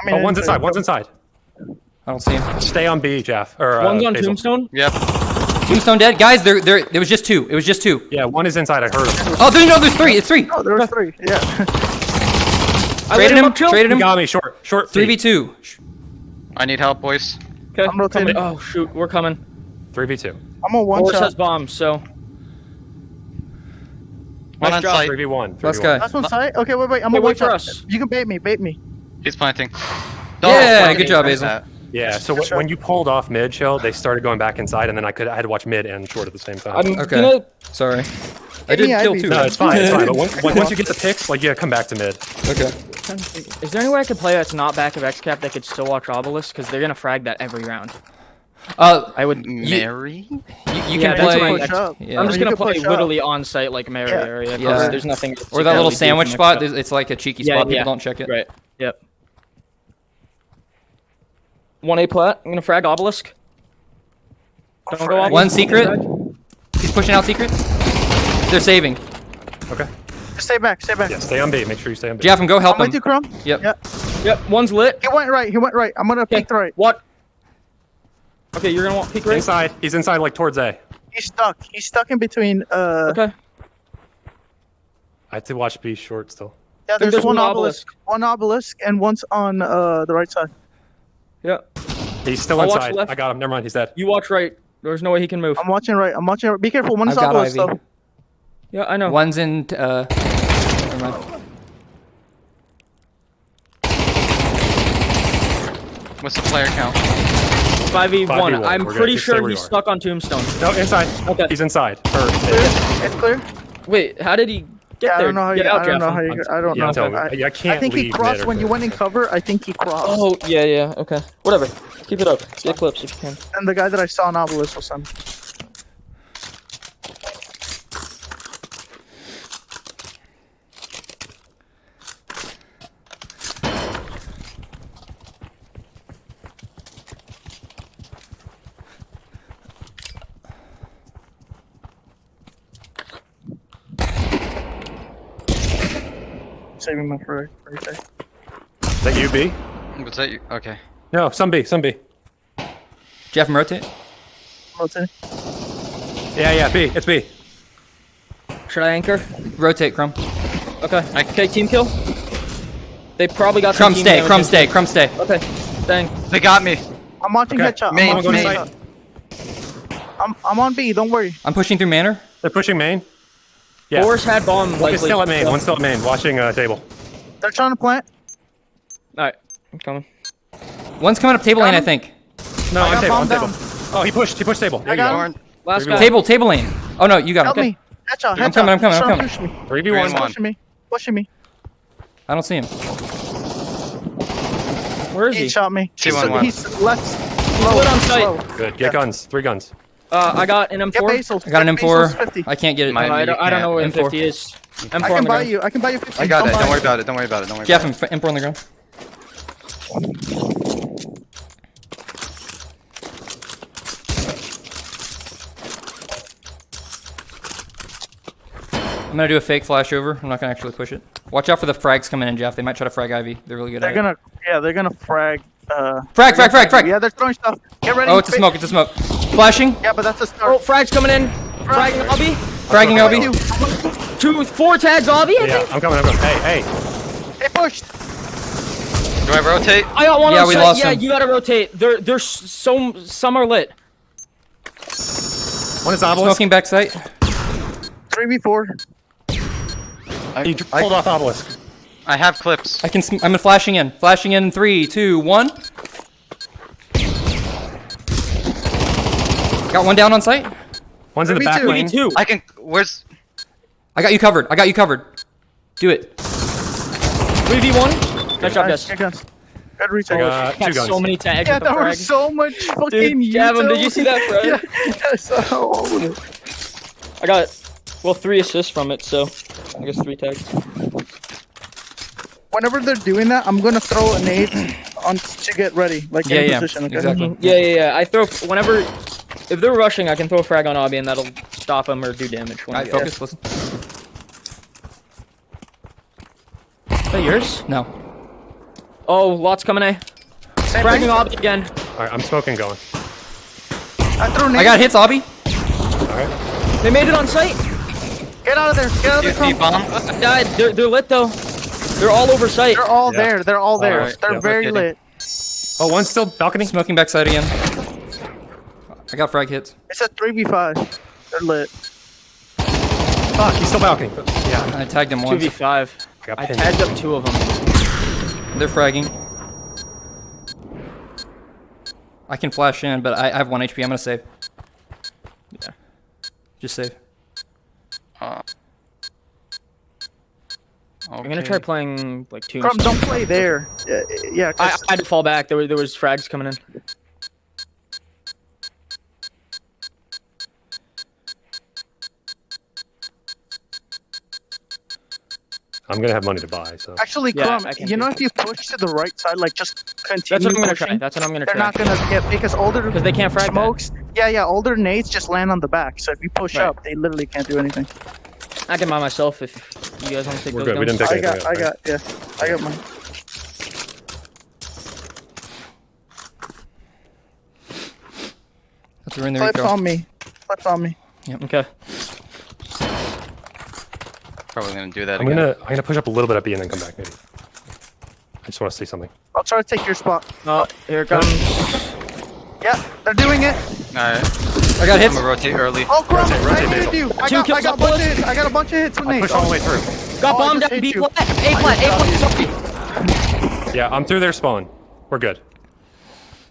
I mean, Oh, one's inside. One's inside. I don't see him. Stay on B, Jeff. Or uh, One's on Basil. tombstone. Yep. Tombstone dead. Guys, there, there, there was just two. It was just two. Yeah, one is inside. I heard him. Oh, there, no, there's three. It's three. Oh, there was three. Yeah. I let Traded him. up chill. Traded He him. got me short. Short. Three three v two. I need help, boys. Okay, I'm rotating. coming. Oh shoot, we're coming. Three v two. I'm on one Horse shot. has bombs, so One Nice on job. site. Three v one. Last guy. Last one side. Okay, wait, wait. I'm Hey, on wait one for shot. us. You can bait me. Bait me. He's planting. Yeah, planting. good job, Like Yeah. So Sure. when you pulled off mid chill, they started going back inside, and then I could I had to watch mid and short at the same time. I'm Okay. gonna. Sorry. I did me kill Ivy. two. no, it's fine. It's fine. But once, when- once you get the picks, like yeah, come back to mid. Okay. Is there any way I could play that's not back of X cap that could still watch Obelisk? Because they're gonna frag that every round. Uh, I would. marry. you, you Yeah, can play. what I- Push up. Yeah. I'm just gonna play push up. literally on site like Mary Yeah. area. 'cause Yeah. There's nothing. Or that little sandwich spot. cap. It's like a cheeky Yeah, spot. People don't check it. Right. Yep. One A plat. I'm gonna frag Obelisk. Don't go Obelisk. One secret. He's pushing out secret. They're saving. Okay. Stay back. Stay back. Yeah. Stay on B. Make sure you stay on B. Jeff, and go help I'm with him. you, Chrome. Yep. Yeah. Yep. One's lit. He went right. He went right. I'm gonna peek the right. What? Okay, you're gonna want peek right. Inside. He's inside, like towards A. He's stuck. He's stuck in between. Uh. Okay. I had to watch B short still. Yeah. There's, there's one one obelisk. One obelisk and one's on uh the right side. Yeah. He's still I'll watch inside. I got him. Never mind. He's dead. You watch right. There's no way he can move. I'm watching right. I'm watching. Right. Be careful. One is I've obelisk though. Yeah, I know. One's in. Uh, never mind. What's the player count? Five v one. 5v1. I'm We're pretty sure he's are. stuck on Tombstone. No, inside. Okay. He's inside. Or, It's clear. Wait, how did he get Yeah, I don't know how you. out, I don't know how you. I don't yeah, know. I'm telling you. I, I, I can't I think he leave crossed mid or when you went in cover. I think he crossed. Oh yeah, yeah. Okay. Whatever. Keep it up. Get clips if you can. And the guy that I saw on obelisk was him. Saving my for right there. Is that you, B? Was that you? Okay. No, some B. Some B. Jeff, rotate. Rotate. Yeah, yeah, B. It's B. Should I anchor? Rotate, Crumb. Okay. Okay, team kill. They probably got some Crumb stay, damage Crumb into- stay, Crumb stay. Okay. Dang. They got me. I'm watching Okay. headshot. Main, I'm, watching main. headshot. I'm I'm on B. Don't worry. I'm pushing through Manor. They're pushing main. Yeah. Force had bomb. One's still at main. One's still at main. Watching uh, table. They're trying to plant. All right. I'm coming. One's coming up table lane, I think. No, I on table. On bomb table. Oh, he pushed. He pushed table. There I you got go. him. Born. Last guy. Table, table lane. Oh no, you got Help him. me. Headshot. Headshot. I'm coming, I'm coming, I'm coming. trying to Push. Three v He's one. pushing me. Pushing me. I don't see him. Where is He he? shot me. Two He's, on one. he's left. He's Slow, lit on slow. site. Good. Get guns. Three guns. Uh, I got an M4. I got an M4. I can't get it. My- I, don't, I don't know where M4. M50 is. M4 I can buy ground. you. I can buy you 50. I got Come it. Don't buy. worry about it. Don't worry about it. Don't worry Jeff, about it. M4 on the ground. I'm gonna do a fake flash over. I'm not gonna actually push it. Watch out for the frags coming in, Jeff. They might try to frag Ivy. They're really good They're at gonna. Yeah, they're gonna frag. Uh, Frag, frag, frag, frag. Yeah, they're throwing stuff. Get ready. Oh, it's a smoke. It's a smoke. Flashing. Yeah, but that's a Oh, frag's coming in. Fragging Obby. Fragging What do LB. you do? Two, four tags Obby, I Yeah, think. I'm coming. I'm coming. Hey, hey. They pushed. Do I rotate? I got one Yeah, on we site. lost yeah, him. you gotta rotate. They're, they're s- so, some are lit. One is obelisk. Smoking back site. Three v four. I, He pulled I, off obelisk. I have clips. I can. I'm flashing in. Flashing in. Three, two, one. Got one down on site. One's in the Me back too. lane. Me too. I can. Where's? I got you covered. I got you covered. Do it. 3v1. Nice job, guys. Get guns. Good I got two Got guns. so many tags Yeah, the there were so much fucking Dude, Gavin, did you see that frag? yeah, yes. Oh. I got, well, three assists from it, so I guess three tags. Whenever they're doing that, I'm gonna throw a nade on to get ready, like Yeah, in yeah, position. Okay? exactly. Yeah, yeah, yeah. I throw, whenever, if they're rushing, I can throw a frag on Obby and that'll stop them or do damage. All right, whenever- focus. Listen. Is that yours? No. Oh, lots coming, eh? Same Fragging thing. Obby again. All right, I'm smoking going. I threw nade. I got hits, Obby. All right. They made it on site. Get out of there. Get out of You there. bomb? I died. They're, they're lit though. They're all over site. They're all Yeah. there. They're all there. Alright, They're yeah. very lit. Oh, one's still balcony. Smoking backside again. I got frag hits. It's a three v five. They're lit. Fuck, he's still balcony. Yeah, I tagged him once. 2v5. I I tagged up two of them. They're fragging. I can flash in, but I, I have one HP. I'm gonna save. Yeah. Just save. Uh, I'm gonna try playing like two. Crumb, don't play there. Yeah, yeah. 'cause I, I had to fall back. There, were, there was frags coming in. I'm gonna have money to buy, so. actually, Yeah, Crumb, I can you know, it. if you push to the right side, like just continue That's what I'm gonna pushing, try. That's what I'm gonna try. they're not gonna get because older Because they can't frag that. smokes. Yeah, yeah. Older nades just land on the back. So if you push Right. up, they literally can't do anything. I can buy myself if you guys want to take We're those good, we guns. didn't I got, anything I else, got, yeah, I got mine. That's a in the Clips on me. Clips on me. Yep. Okay. Probably gonna do that I'm again. gonna I'm gonna push up a little bit at B and then come back maybe. I just want to see something. I'll try to take your spot. Oh, here it comes. Yeah, they're doing it. Alright. I got I'm hits. gonna rotate early. Oh, Crumb, Rotate, rotate, I needed Basil. you. I Two got, I got a on bunch of bullets. hits. I got a bunch of hits with I nades. pushed all the way through. Got Oh, I bombed just at hit B you. flat. A flat. A flat. Yeah, I'm through their spawn. We're good.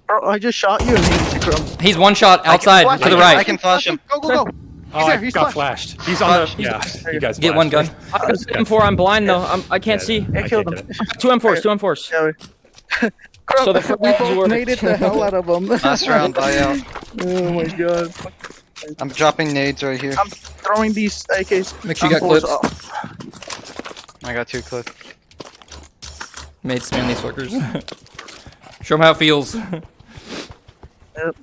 Bro, I just shot you and hit you, Crumb. He's one shot outside flash to the right. I can flash him. Go, go, go. Oh, He's I there. He's got flashed. flashed. He's on uh, the. Yeah, you guys. Get one gun. flashed. I was M4. I'm blind though. I'm, I can't see. I I killed him. Two M4s. Two M4s. Yeah, we- Crumb, So the we frags both worked. made it the hell out of them. Last round, buy out. oh my god. I'm dropping nades right here. I'm throwing these AKs. Make sure you got M4s clips. off. I got two clips. Made spam these fuckers. Show him how it feels. Yep.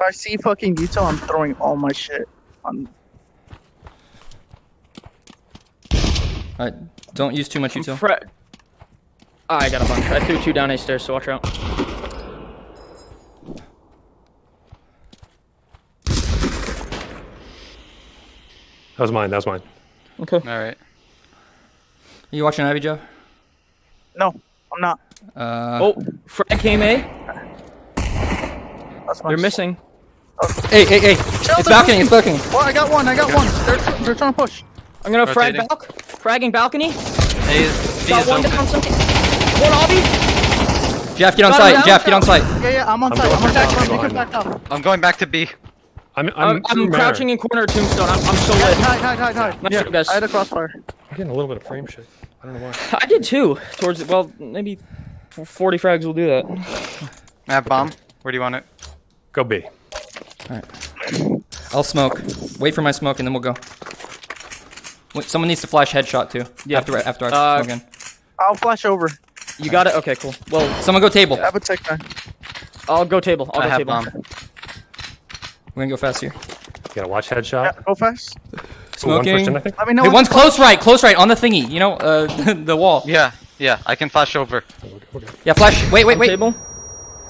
If I see fucking Utah, I'm throwing all my shit on. Alright, don't use too much util. Fra- Ah, I got a bunch. I threw two down A stairs, so watch out. That was mine. That was mine. Okay. Alright. You watching Ivy, Joe? No, I'm not. Uh, Oh, frag came A. That's my They're missing. Hey, hey, hey! It's balcony. It's balcony. Well, I got one. I got one. They're, they're trying to push. I'm gonna frag Rotating. balc. Fragging balcony. A is, B Got is one open. down. Some. One obby. Jeff, get on Got site. him, Jeff, get on site. Yeah, yeah. I'm on I'm site. going I'm on back site. down, I'm it back up. I'm going back to B. I'm, uh, I'm, I'm, I'm Manor. crouching in corner of tombstone. I'm, I'm so Hide, lit. hide, hide, hide, hide. Nice job, guys. I had a crossfire. I'm getting a little bit of frame shit. I don't know why. I did too. Towards well, maybe 40 frags will do that. I have bomb. Where do you want it? Go B. I'll smoke. Wait for my smoke, and then we'll go. Wait, someone needs to flash headshot too. Yeah. After after I Uh, smoke in. I'll flash over. You got it. Okay, cool. Well, Someone go table. I have a tech time. I'll go table. I'll I go have table. bomb. We're gonna go fast here. You gotta watch Yeah, headshot. go fast. Ooh, One Smoking. person, I think. Let me know. Hey, one's to close right, close right on the thingy. You know, uh, the wall. Yeah, yeah. I can flash over. Yeah, flash. Wait, wait, wait. Table.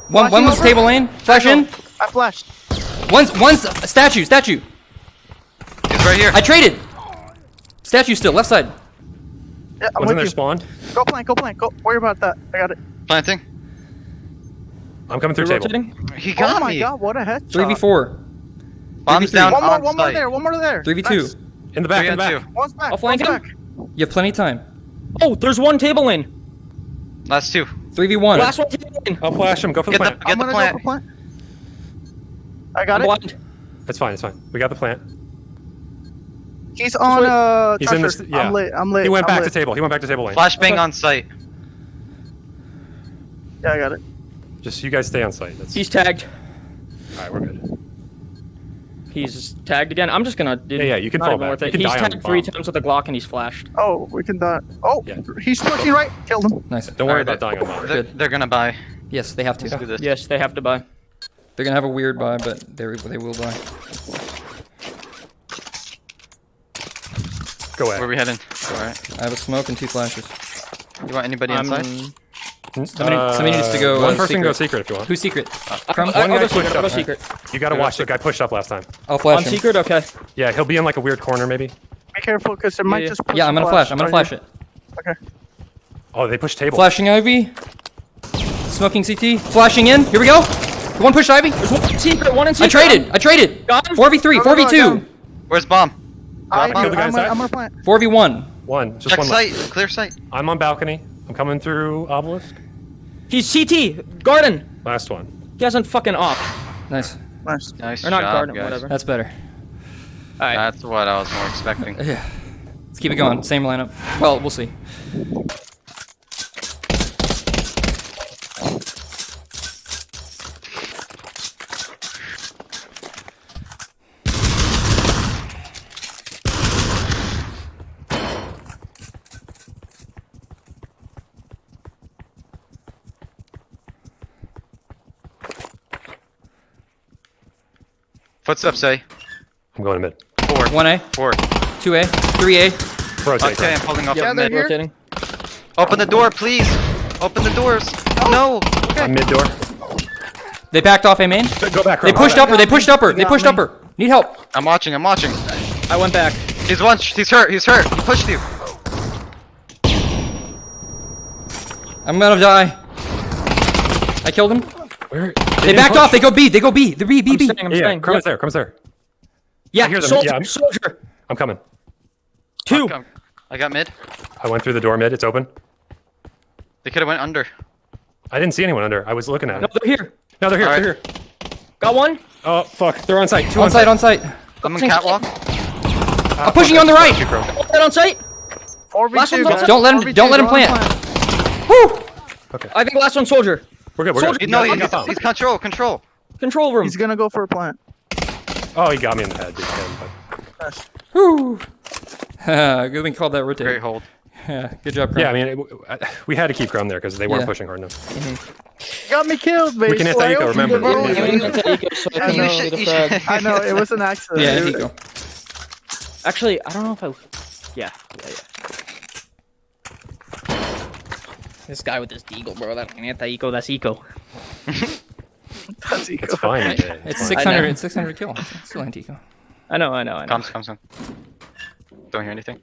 One, one was over? table lane. Flash in. I flashed. One's one's statue. Statue. He's right here. I traded. Statue still left side. Yeah, I'm One's in with there you. Go plant. Go plant. Go. Worry about that. I got it. Planting. I'm coming through You're table. rotating. He got me. oh my me. god, what a headshot. Three v four. Bomb's 3v3. down One more, on one more there, one more there. Three v two. Nice. In the back, Three in the back. two. One's back. I'll flank one's him. back. You have plenty of time. Oh, there's one table lane. Last two. Three v one. Last one table lane. I'll flash him. Go for the Get the plant. get I'm the plant. go for plant. I got I'm it. blind. It's fine. It's fine. We got the plant. He's on Uh, He's in this. Yeah. I'm late. I'm late. He went I'm back late. to table. He went back to table lane. Flashbang Okay. on site. Yeah, I got it. Just you guys stay on site. That's He's tagged. all right. We're good. He's tagged again. I'm just gonna. Dude, Yeah, yeah, you can not fall even back. worth You it. can He's tagged three bomb. times with a Glock and he's flashed. Oh, we can die. Oh, Yeah. he's pushing right. Killed him. Nice. Don't worry Alright, about dying on bomb. They're, they're gonna buy. Yes, they have to. Let's do this. Yes, they have to buy. They're gonna have a weird buy, but they they will buy. Go ahead. Where are we heading? Alright. I have a smoke and two flashes. You want anybody I'm, inside? Somebody, somebody needs to go. Uh, One uh, person secret. go secret if you want. Who's secret? I, Crumb? I'll One guy go pushed secret. I'll go up. secret. You gotta watch the guy pushed up last time. I'll On flash him. secret, okay. Yeah, he'll be in like a weird corner maybe. Be careful, because it might yeah. just. Push Yeah, I'm gonna flash. I'm gonna flash it. Okay. Oh, they pushed table. Flashing Ivy. Smoking CT. Flashing in. Here we go. One push Ivy. There's one in secret. One in I traded. I traded. Got him? 4v3. Go, go, go, 4v2. down. Where's bomb? I, Kill the guy I'm, inside? I'm plant. 4v1. One. Just Check one site. left. Clear site. I'm on balcony. I'm coming through obelisk. He's CT. Garden. Last one. He hasn't fucking off. Nice. Nice. Nice Or not job, garden, guys. whatever. That's better. Alright. That's what I was more expecting. Yeah. Let's keep it going. Same lineup. Well, we'll see. Footsteps, A. I'm going to mid. Four. 1A, Four. 2A, 3A. Rotate. Okay, I'm holding off Yeah, the mid. here. Rotating. Open the door, please. Open the doors. No. I'm mid door. They backed off A main. Go back. They Crumb. pushed Go upper. They pushed upper. They pushed me. upper. Need help. I'm watching. I'm watching. I went back. He's one. He's hurt. He's hurt. He pushed you. I'm gonna die. I killed him. Where? They didn't back push. off. They go B. They go B. They're B. B. I'm B. staying. I'm Yeah, staying. Crumb's Yep. there. Crumb's there. Yeah, hear them. soldier. Yeah, I'm- Soldier. I'm coming. Two. Come. I got mid. I went through the door mid. It's open. They could have went under. I didn't see anyone under. I was looking at No, it. they're here. No, they're here. Alright. They're here. Got one. Oh fuck! They're on site. Two On site. On site. I'm in catwalk. Uh, I'm pushing you on the right. You, Crumb. One dead on site. Four v Last one's guys. outside. Don't let him- don't let him go on plant. Woo! I think last one soldier. We're good. We're Soldier- good. No, He he's, he's control. Control. Control room. He's gonna go for a plant. Oh, he got me in the head. Didn't him, but- Nice. Woo. Good thing called that rotate. Great hold. Yeah. Good job, Crumb. Yeah, I mean, it, uh, we had to keep Crumb there because they weren't Yeah. pushing hard enough. Got me killed, baby. We can hit that eco, remember. Yeah, Yeah, we need to take so I I can know. should- the you frag. should- I know it was an accident. Yeah, It- here you go. Actually, I don't know if I. Yeah, yeah, yeah. This guy with this deagle, bro. That anti-eco. That's eco. That's eco. It's fine. AJ, It's fine. 600. It's 600 kill. It's still anti-eco. I know. I know. I know. Comes, comes in. Don't hear anything.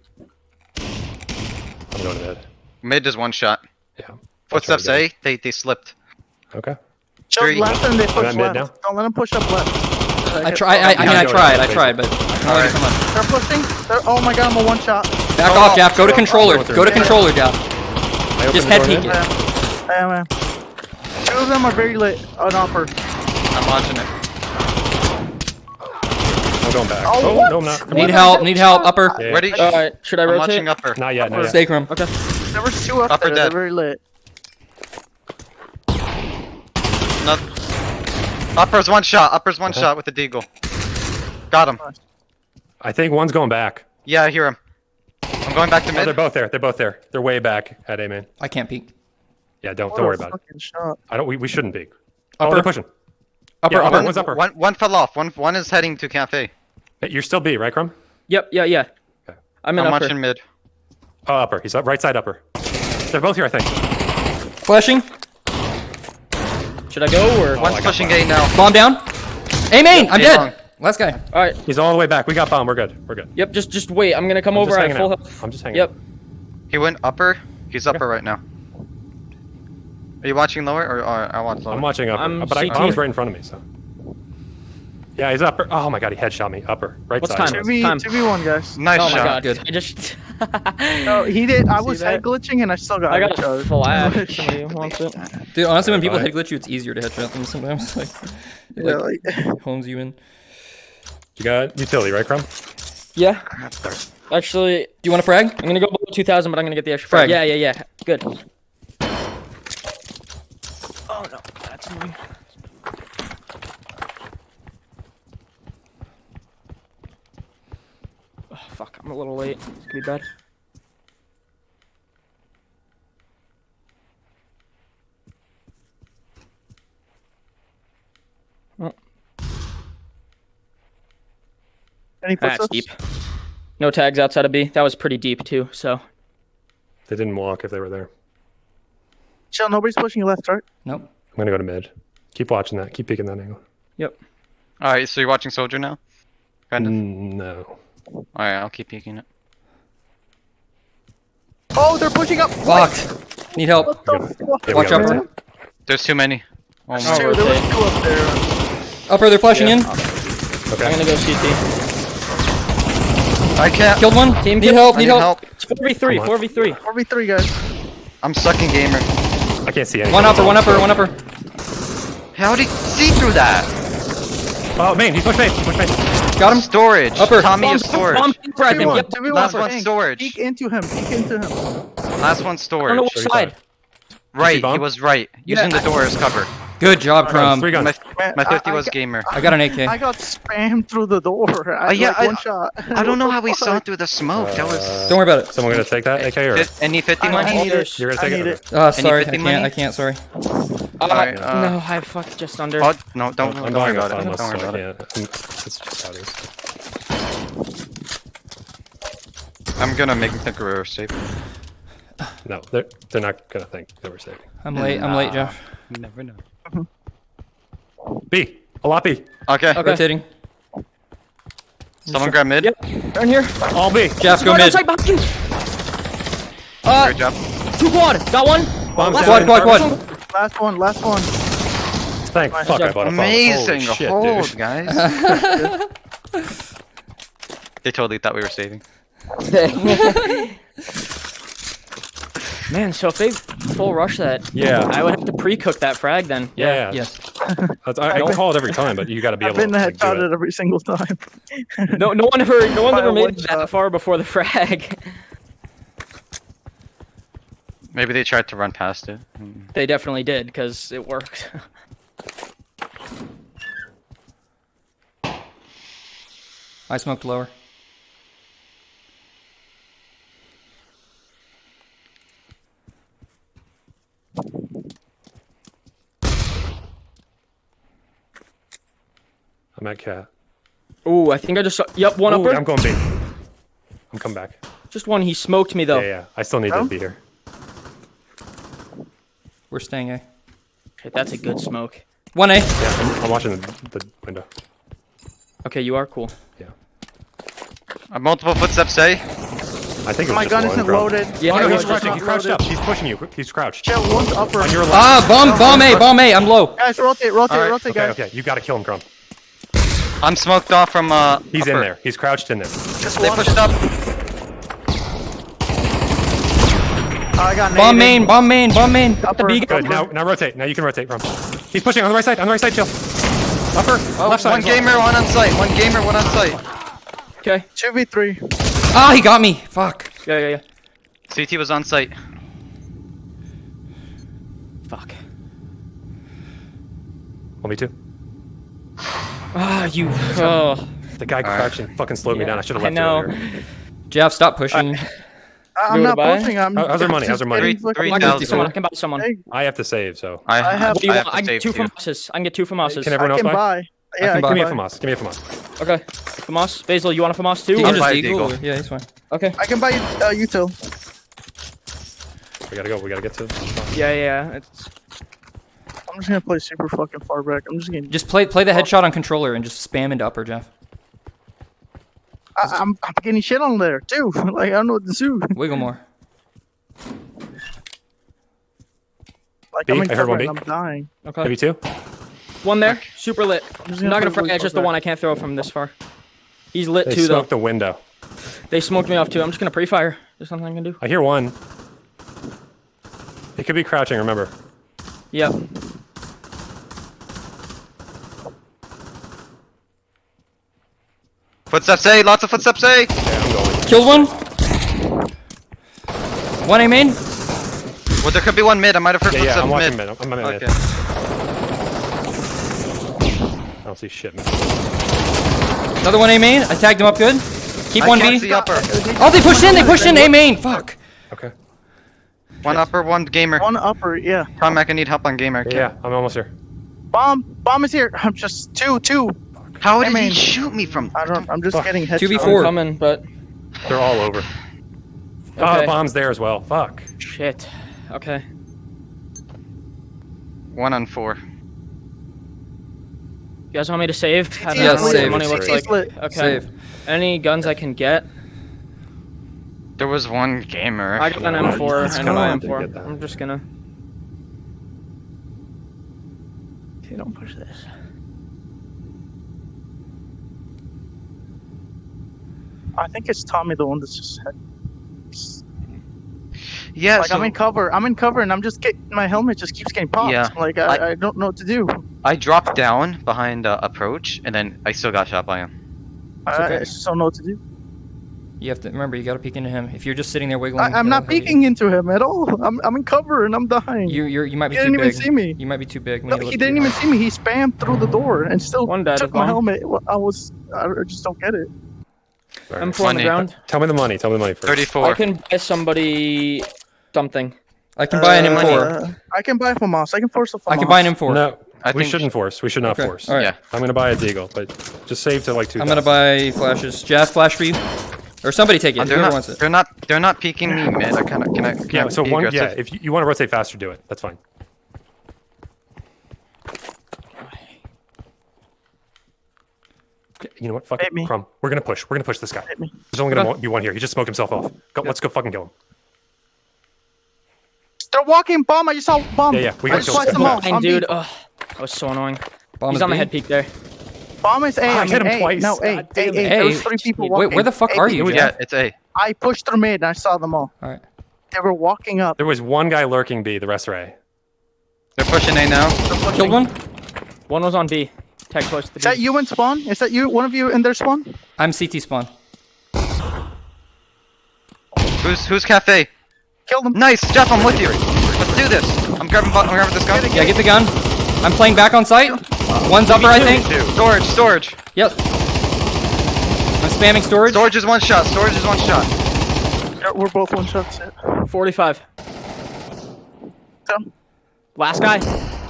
I'm going to mid. Mid is one shot. Yeah. Footsteps That's A, they, they slipped. Okay. Show Three. left and they push left. now? Don't let them push up left. I try. I, I mean, I tried. I tried, but I can only do so much. They're pushing. They're, oh my god, I'm a one shot. Back Oh, off, Jeff. Go to controller. Go to yeah. controller, Jeff. I open Just the head door peek mid. it. Yeah, man. Two of them are very lit on upper. I'm launching it. I'm going back. Oh, Oh, what? no, I'm not. Need help. Need help. Upper. Yeah. Ready? All right. Should I I'm rotate? launching upper. Not yet. Not yet. Stake room. Okay. There was two up Upper there. They're dead. very lit. No. Upper's one shot. Upper's one Uh-huh. shot with the deagle. Got him. I think one's going back. Yeah, I hear him. I'm going back to Oh, they're both there. They're both there. They're way back at A main. I can't peek. Yeah, don't What don't worry about it. Shot. I don't. We, we shouldn't peek. Oh, they're pushing. Upper. Yeah, upper. upper. One's upper. One, one fell off. One, one is heading to cafe. Hey, You're still B, right, Crumb? Yep. Yeah. Yeah. Okay. I'm in I'm upper. watching mid. Oh, upper. He's up right side upper. They're both here, I think. Flashing. Should I go or? One's oh, I got pushing mine. A now. Bomb down. A main. I'm A dead. long. Last guy. All right. He's all the way back. We got bomb. We're good. We're good. Yep. Just just wait. I'm gonna come I'm over. just I hanging have full out. health. I'm just hanging Yep. out. He went upper. He's upper right now. Are you watching lower or, or I watch lower? I'm watching upper. I'm uh, but I, CT. bomb's right in front of me, so. Yeah, he's upper. Oh my god, he headshot me. Upper. Right What's side. time? 2v, Time. 2v1, guys. Nice Oh my shot. god. Good. I just. No, he did. I was head glitching and I still got I got a headshot. flash. if Somebody wants. Dude, honestly, when people head glitch you, it's easier to headshot them sometimes. Like, it, Yeah, like, like, homes you in. You got utility, right, Crumb? Yeah. Actually, Do you want to frag? I'm gonna go below 2,000, but I'm gonna get the extra Frag. frag. Yeah. Yeah. Yeah. Good. Oh no, that's annoying. Oh, fuck, I'm a little late. This could be bad. Any That's deep. No tags outside of B. That was pretty deep too. So They didn't walk if they were there. Chill, nobody's pushing you left, right? Nope. I'm gonna go to mid. Keep watching that. Keep peeking that angle. yep. Alright, so you're watching Soldier now? Kind of. Mm, no. Alright, I'll keep peeking it. Oh, they're pushing up. Fuck. Need help. What the fuck? Watch got out, one. bro. There's too many. Oh There's my. two, there was two up there. Upper, they're flashing in. Okay. I'm gonna go CT. I can't. Killed one. Team need help. I Need need help. help. It's 4v3. 4v3. 4v3, guys. I'm sucking gamer. I can't see anything. One upper. One upper. One upper. How did he see through that? Oh, main. He's pushed main. He's pushed main. Got him. Storage. Upper. Tommy Bomb, is storage. bomb, grab him. 2v1, Yep. 2v1. Last one storage. Peek into him, peek into him. Last one I don't know storage. which side. Right, he was right. Using the door as cover. Good job, Crumb. three guns. My, my 50 I was got- gamer. I got an AK. I got spammed through the door. I, Uh, yeah, like, I- one shot. I don't know how we saw fuck? through the smoke. That was. Don't worry about it. Someone gonna take that AK or? Fit- Any 50 I, money? I need it. You're gonna I take need it? it. Oh, sorry. I 50 can't. money? I can't. Sorry. Uh, Alright, uh, no, I fucked just under. Oh, no, don't, I'm don't worry about it. Don't worry I about it. can't. I'm- It's just how it is. I'm gonna make the career safe. No, they're they're not gonna think that we're saving. I'm late. I'm late, Jeff. Never know. B. A lot B. Okay, Okay. Rotating. someone grab mid. Yep. Turn here. All B. Jeff, go mid. outside behind you. Uh, Great job. two quad. Got one. Bombs Last. Quad, quad, quad. Last one, last one. Thank Nice fuck I job. bought a. Amazing Holy shit, hold, dude. guys. they totally thought we were saving. Man, so if they full rush that, Yeah. I would have to pre-cook that frag then. Yeah, yeah. Yes. I, I don't call it every time, but you got to be I've able been to like, do headshotted it. every single time. No, no one ever, no one's By ever made it that shot. far before the frag. Maybe they tried to run past it. They definitely did because it worked. I smoked lower. I'm at cat. Ooh, I think I just saw. Yep, one Ooh, upper. I'm going B. I'm coming back. Just one. He smoked me though. Yeah, yeah. I still need Oh? to be here. We're staying A. Okay, that's a good smoke. One A. Yeah, I'm, I'm watching the, the window. Okay, you are cool. Yeah. Uh, multiple footsteps, A. I think it My gun isn't bro. loaded. Yeah, Oh, no, no, he's crouching. not He's crouched loaded. up. He's pushing you. He's crouched. Chill, one's upper. On your left. Ah, bomb, bomb A, bomb A. I'm low. Guys, rotate, rotate, Alright, rotate, Okay, guys. okay. You gotta kill him, Crumb. I'm smoked off from, uh. He's in there. He's crouched in there. Just They one. pushed up. I got Bomb naded. main, bomb main, bomb main. Got the Upper. Good. Now, now rotate. Now you can rotate, from. He's pushing on the right side. On the right side, chill. Upper. Oh, left side. one as well. gamer, one on site. One gamer, one on site. Okay. 2v3. Ah, he got me. Fuck. Yeah, yeah, yeah. CT was on site. Fuck. One v two. Ah, you. Oh. The guy crouching fucking slowed me down. I should have I left know. earlier. Jeff, stop pushing. I- I'm not pushing. I'm. How- how's our money? How's our money? getting Three- three I can buy someone. I can buy someone. I have to save, so. I, I have- What do you I want? have I get two too. FAMASs. I can get two FAMASs. Can everyone I else can buy? buy. Yeah, can I buy. Give me a buy. FAMAS. Give me a FAMAS. Okay. FAMAS. Basil, you want a FAMAS too? You or- can just buy eagle. Deagle. Yeah, he's fine. Okay. I can buy you uh, util. We gotta go. We gotta get to. Yeah, yeah. It's, I'm just gonna play super fucking far back. I'm just gonna. Just play play the headshot on controller and just spam into upper, Jeff. I, I'm, I'm getting shit on there too. like I don't know what to do. Wiggle more. Like B? I'm in I heard cover one and B. I'm dying. okay. Maybe two. One there. Super lit. just I'm not gonna play frag. It's just the one. I can't throw from this far. He's lit They too, though. They smoked the window. They smoked me off too. I'm just gonna pre-fire. There's nothing I can do. I hear one. It could be crouching. Remember. Yep. Footsteps A, lots of footsteps A. Yeah, I'm going. Killed one. One A main. Well, there could be one mid. I might have heard Yeah, yeah. I'm watching mid. mid. I'm, I'm mid. Okay. I don't see shit. Man. Another one A main. I tagged him up good. Keep I one can't B. see upper. Oh, they pushed in. They pushed in A main. Fuck. Okay. One upper, one gamer. One upper, yeah. Tom, I can need help on gamer. Yeah, yeah, I'm almost here. Bomb, bomb is here. I'm just two, two. How I did mean- he shoot me from? I don't. I'm just Fuck. getting headshots. 2v4. Coming, but They're all over. Oh, the bomb's there as well. Fuck. shit. Okay. One on four. You guys want me to save? I don't Yeah, know what save. the money looks like. CT's lit. Okay. Save. Any guns I can get? There was one gamer. I got an M4 it's and kinda my hard M4. I'm just gonna. Okay, don't push this. I think it's Tommy, the one that's just. yeah, Like so I'm in cover. I'm in cover, and I'm just getting my helmet just keeps getting popped. Yeah. Like I, I- I, don't know what to do. I dropped down behind uh, approach, and then I still got shot by him. I, okay. I just don't know what to do. You have to remember. You got to peek into him. If you're just sitting there wiggling, I, I'm not hurt you. peeking into him at all. I'm, I'm in cover and I'm dying. You you're, you might be He too didn't even big. see me. You might be too big. No, he didn't at you. even see me. He spammed through the door and still One took my bomb. helmet. I was. I just don't get it. All right. M4 on the ground. Tell me the money. Tell me the money first. Thirty-four. I can buy somebody something. I can buy an M4. Uh, I can buy FAMAS. I can force a FAMAS. I can buy an M4. No, I we think- shouldn't force. We should not Okay, force. all right. Yeah. I'm gonna buy a deagle, but just save to like two. I'm gonna buy flashes. Jeff, flash for you, or somebody take it. Uh, they're not. wants it. They're not. They're not peeking me mid. I kind of. Can I? Can Yeah. I So be one. Yeah. If you, you want to rotate faster, do it. That's fine. You know what? Fuck Hit it. me. Crumb. We're gonna push. We're gonna push this guy. There's only gonna be one here. He just smoked himself off. Go, let's go fucking kill him. They're walking bomb. I just saw bomb. Yeah, yeah, we gotta just kill sliced this them all. And dude, B. ugh, that was so annoying. Bomb He's is on the head peak there. bomb is A. Ah, I I hit him A. twice. No, A. God A. damn A. it. There Hey, was three people wait, walking. where the fuck A, are you, Yeah, Jeff? it's A. I pushed through mid and I saw them all. All right. They were walking up. There was one guy lurking B. The rest are A. They're pushing A now. Killed one. One was on B. Tag close to the Is that you in spawn? Is that you? One of you in their spawn? I'm CT spawn. Who's who's cafe? Kill them. Nice, Jeff. I'm with you. Let's do this. I'm grabbing. I'm grabbing this gun. Yeah, get the gun. I'm playing back on site. One's upper, I think. Storage. Storage. Yep. I'm spamming storage. Storage is one shot. Storage is one shot. Yeah, we're both one shots. 45. Done. Last guy.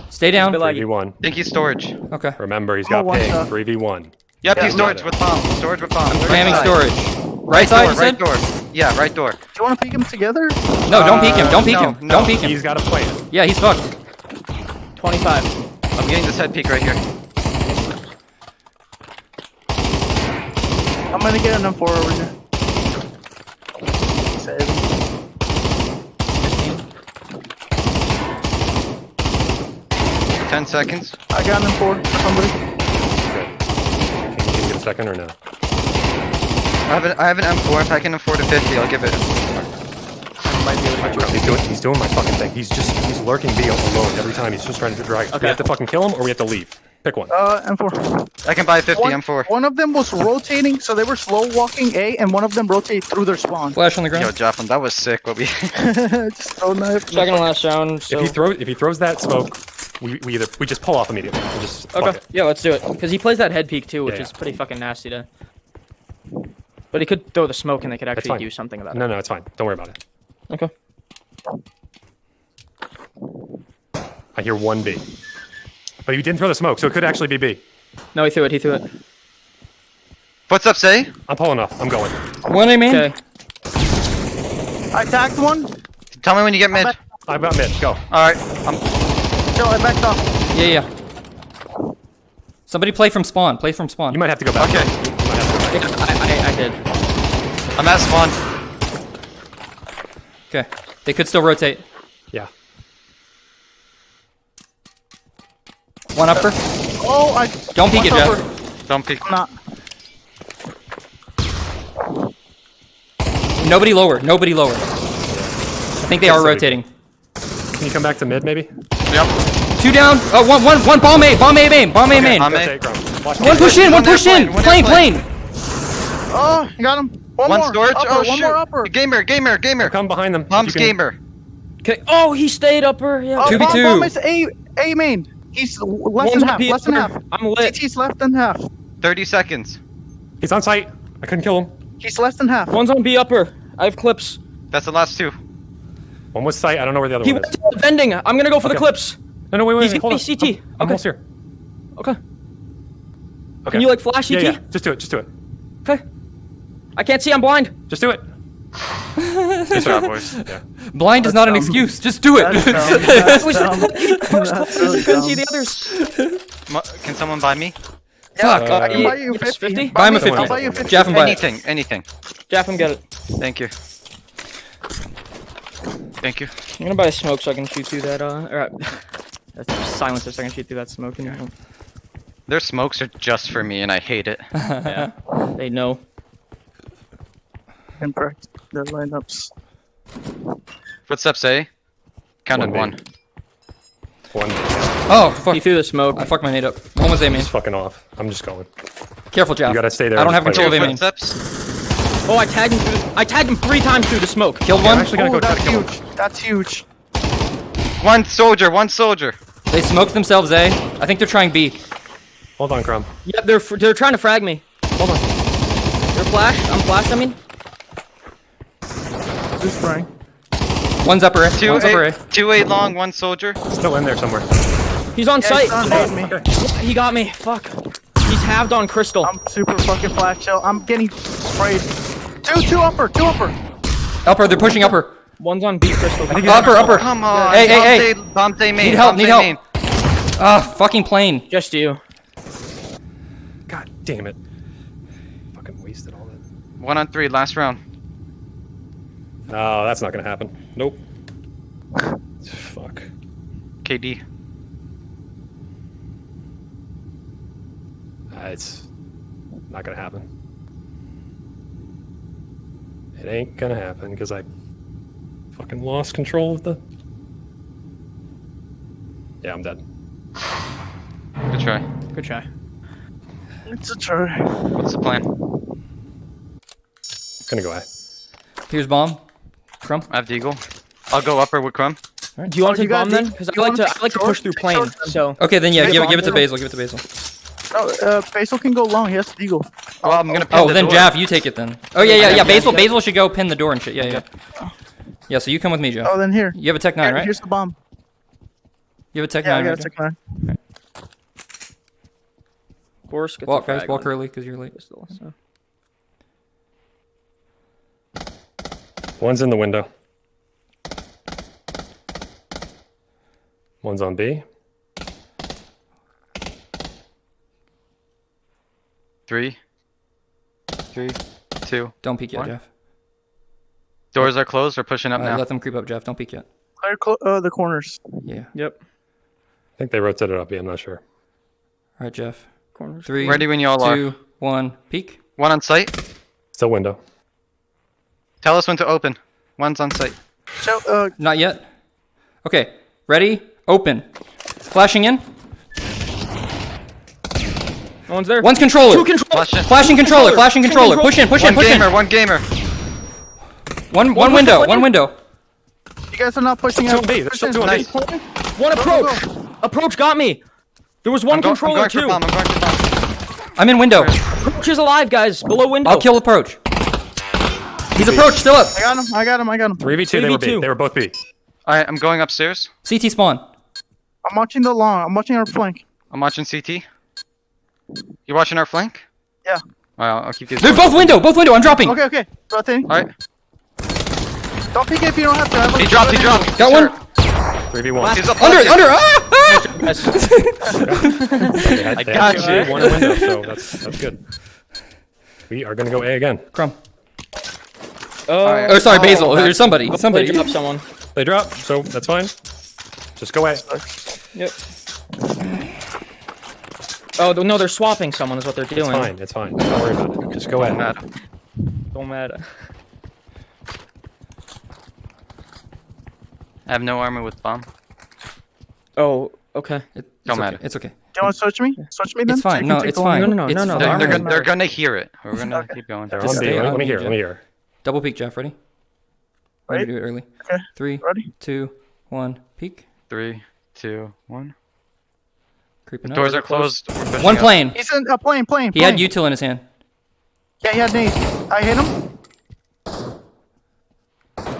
Stay down. Three v one. Think he's storage. Okay. Remember, he's got oh, one ping. Three v one. Yep, Yeah, he's storage with bomb. Storage with bomb. Spamming Right side. storage. Right side, door, you right said? door. Yeah, right door. Do you want to peek him together? No, don't peek uh, him. Don't peek no, him. no. Don't peek him. He's got a plan. Yeah, he's fucked. 25. I'm getting this head peek right here. I'm gonna get an M4 over here. Save. Ten seconds. I got an M4 for somebody. Can you get a second or no? I have an, I have an M4. If I can afford a 50, I'll give it. Might be able to get. He's doing, he's doing my fucking thing. He's just, he's lurking B alone every time. He's just trying to drag. Okay. We have to fucking kill him or we have to leave. Pick one. Uh, M4. I can buy a 50 One, M4. one of them was rotating, so they were slow walking A, and one of them rotated through their spawn. Flash on the ground. Yo, ground. Joplin, that was sick. What we? Just throw knife. Second and last round. So. If he throws, if he throws that smoke, we, we either we just pull off immediately. We just Okay. Yeah, let's do it. Because he plays that head peek too, which Yeah, is pretty fucking nasty to. But he could throw the smoke and they could actually fine. do something about it. No, no, it's fine. Don't worry about it. it. Okay. I hear one B. But he didn't throw the smoke, so it could actually be B. No, he threw it. He threw it. What's up, say? I'm pulling off. I'm going. One A main. Okay. I tagged one. Tell me when you get mid. I've got mid. Go. All right. I'm. Joe, I backed off. Yeah, yeah. Somebody play from spawn. Play from spawn. You might have to go back. Okay. You might have to go back. I, I, I did. I'm at spawn. Okay. They could still rotate. Yeah. One upper. Oh, I. Don't peek it, Jeff. Don't peek. Not. Nobody lower. Nobody lower. I think they are rotating. Can you come back to mid, maybe? Yep. Two down. Oh, one, one, one. Bomb A. Bomb A main. Bomb A main. I'm One A. Rotate, Crumb. Watch push in. One One push in. Plane. Plane. Oh, you got him. One, One more. storage. Upper, oh one shoot. more upper. Gamer, gamer, gamer. Come behind them. if Bomb's can- gamer. Okay. Oh, he stayed upper. Yeah. Oh, Two v two. bomb is A, A main. He's less One's than half. B Less than half. I'm lit. CT's less than half. 30 seconds. He's on site. I couldn't kill him. He's less than half. One's on B upper. I have clips. That's the last two. One was site. I don't know where the other He one went is. to the vending. I'm gonna go for the clips. No, no, wait, wait, He's wait. Hold on. gonna be CT. I'm, I'm almost here. Okay. Okay. Can you like flash Yeah, CT? yeah. Just do it. Just do it. Okay. I can't see. I'm blind. Just do it. Good job, boys. Yeah. Blind is not an excuse. Just do it. That's dumb. That's dumb. First That's clip, really you couldn't see the others. Mo- Can someone buy me? Fuck. I can Uh, buy you yes, 50. 50? Buy him a I'll 50. buy you 50. Jeff and buy it. Anything, anything. Jaffin, get it. Thank you. Thank you. I'm gonna buy a smoke so I can shoot through that. Uh, or, uh, that's a silencer so I can shoot through that smoke. And, Their smokes are just for me, and I hate it. yeah, they know. And correct their lineups. What's up, say? Counted One one. One. Oh, fuck. He threw the smoke. I fucked my nade up. One was A main. Just fucking off. I'm just going. Careful, Jeff. You gotta stay there I don't have control of play A main. Footsteps. Oh, I tagged him through. I tagged him three times through the smoke. Killed Okay, I'm one. actually gonna Oh, go try that's to kill him. huge. That's huge. One soldier, one soldier. They smoked themselves A. I think they're trying B. Hold on, Crumb. Yep, they're fr- they're trying to frag me. Hold on. They're flashed. I'm flashed. I mean, Just spraying. One's upper A. Two One's upper A. two eight long, one soldier. Still in there somewhere. he's on Yeah, site. he's on Oh, me. he got me. Fuck. He's halved on crystal. I'm super fucking flash chill. I'm getting sprayed. Two, two upper, two upper. Upper. They're pushing upper. One's on B crystal. Upper, upper. Come on. Hey, hey, hey. Bombay, Bombay main. Need help, need help. main. Ah, fucking plane. Just you. God damn it. Fucking wasted all that. One on three, last round. No, that's not gonna happen. Nope. Fuck. KD. Uh, it's not gonna happen. It ain't gonna happen because I fucking lost control of the. Yeah, I'm dead. Good try. Good try. It's a try. What's the plan? Gonna go A. Here's bomb. Crumb. I have Deagle. I'll go upper with Crumb. Do you want Oh, to take bomb then? Because I like wanna I like to push through Take plane. So Okay, then yeah, give it, give it to. Basil. Give it to Basil. No, uh, Basil can go long. He has Deagle. Well, I'm gonna pin Oh, the then door. Jaff, you take it then. Oh yeah, yeah, yeah. yeah, Basil. Basil should go pin the door and shit. Yeah, yeah. Yeah. So you come with me, Jeff. Oh, then here. You have a Tech Nine, Here, right? Here's the bomb. You have a Tech Yeah, I Nine, got right? a tech nine. of course, gets Walk, guys. Walk on early because you're late. pistol, so. One's in the window. One's on B. Three. Three. Two. Don't peek yet, One. Jeff. Doors are closed. We're pushing up Uh, now. let them creep up, Jeff. Don't peek yet. Clear cl- uh, the corners. Yeah. Yep. I think they rotated up Yeah, I'm not sure. All right, Jeff. Corners. Three, Ready when you all are. two, one. Peek. One on site. Still window. Tell us when to open. One's on site. Show, uh, Not yet. Okay. Ready? Open. Flashing in. No one's there. One's controller. Two control. Flash in. Flashing controller. Flashing Two controller. control- Push in. Push in. One Push in. gamer. One gamer. One. One One window. window. One window. you guys are not pushing Still out. B. There's still two on B. Nice. One approach. Approach got me. There was one I'm, go- I'm controller too. bomb. I'm going for bomb. I'm in window. Approach is alive, guys. Below window. I'll kill approach. He's approach. Still up. I got him. I got him. I got him. 3v2. They were B. 3v2. They were both B. Alright, I'm going upstairs. CT spawn. I'm watching the long. I'm watching our flank. I'm watching CT. You watching our flank? Yeah. Alright, I'll keep these. They're both window. Both window. I'm dropping. Okay, okay. Rotating. Alright. Don't peek if you don't have to. He dropped. He dropped. Got He's one. 3v1. He's up. Under. bucket. Under. Ah! ah! Yes. They I got you. One window, so that's that's good. We are gonna go A again. Crumb. Oh. Oh, sorry, Basil. There's somebody. They Somebody. dropped someone. They drop, so that's fine. Just go A. Yep. Oh no, they're swapping someone. Is what they're doing. It's Fine. It's fine. Don't worry about it. Just go A. Mad. Don't matter. I have no armor with bomb. Oh, okay. It- Don't it's matter. okay. It's okay. Do you want to search me? Search me then. It's fine. can No, it's fine. No, no, no, It's no, no, fine. They're, they're, gonna, they're gonna hear it. We're gonna keep going. They're Just on B. stay Let me, let me hear. Jeff. Let me hear. Double peek, Jeff. Ready? Ready to do it early. Okay. Three, Ready? two, one. Peek. Three, two, one. Creeping up. Doors are closed. One up. plane. He's in a plane, plane. He had plane. util in his hand. Yeah, he had nades. I hit him.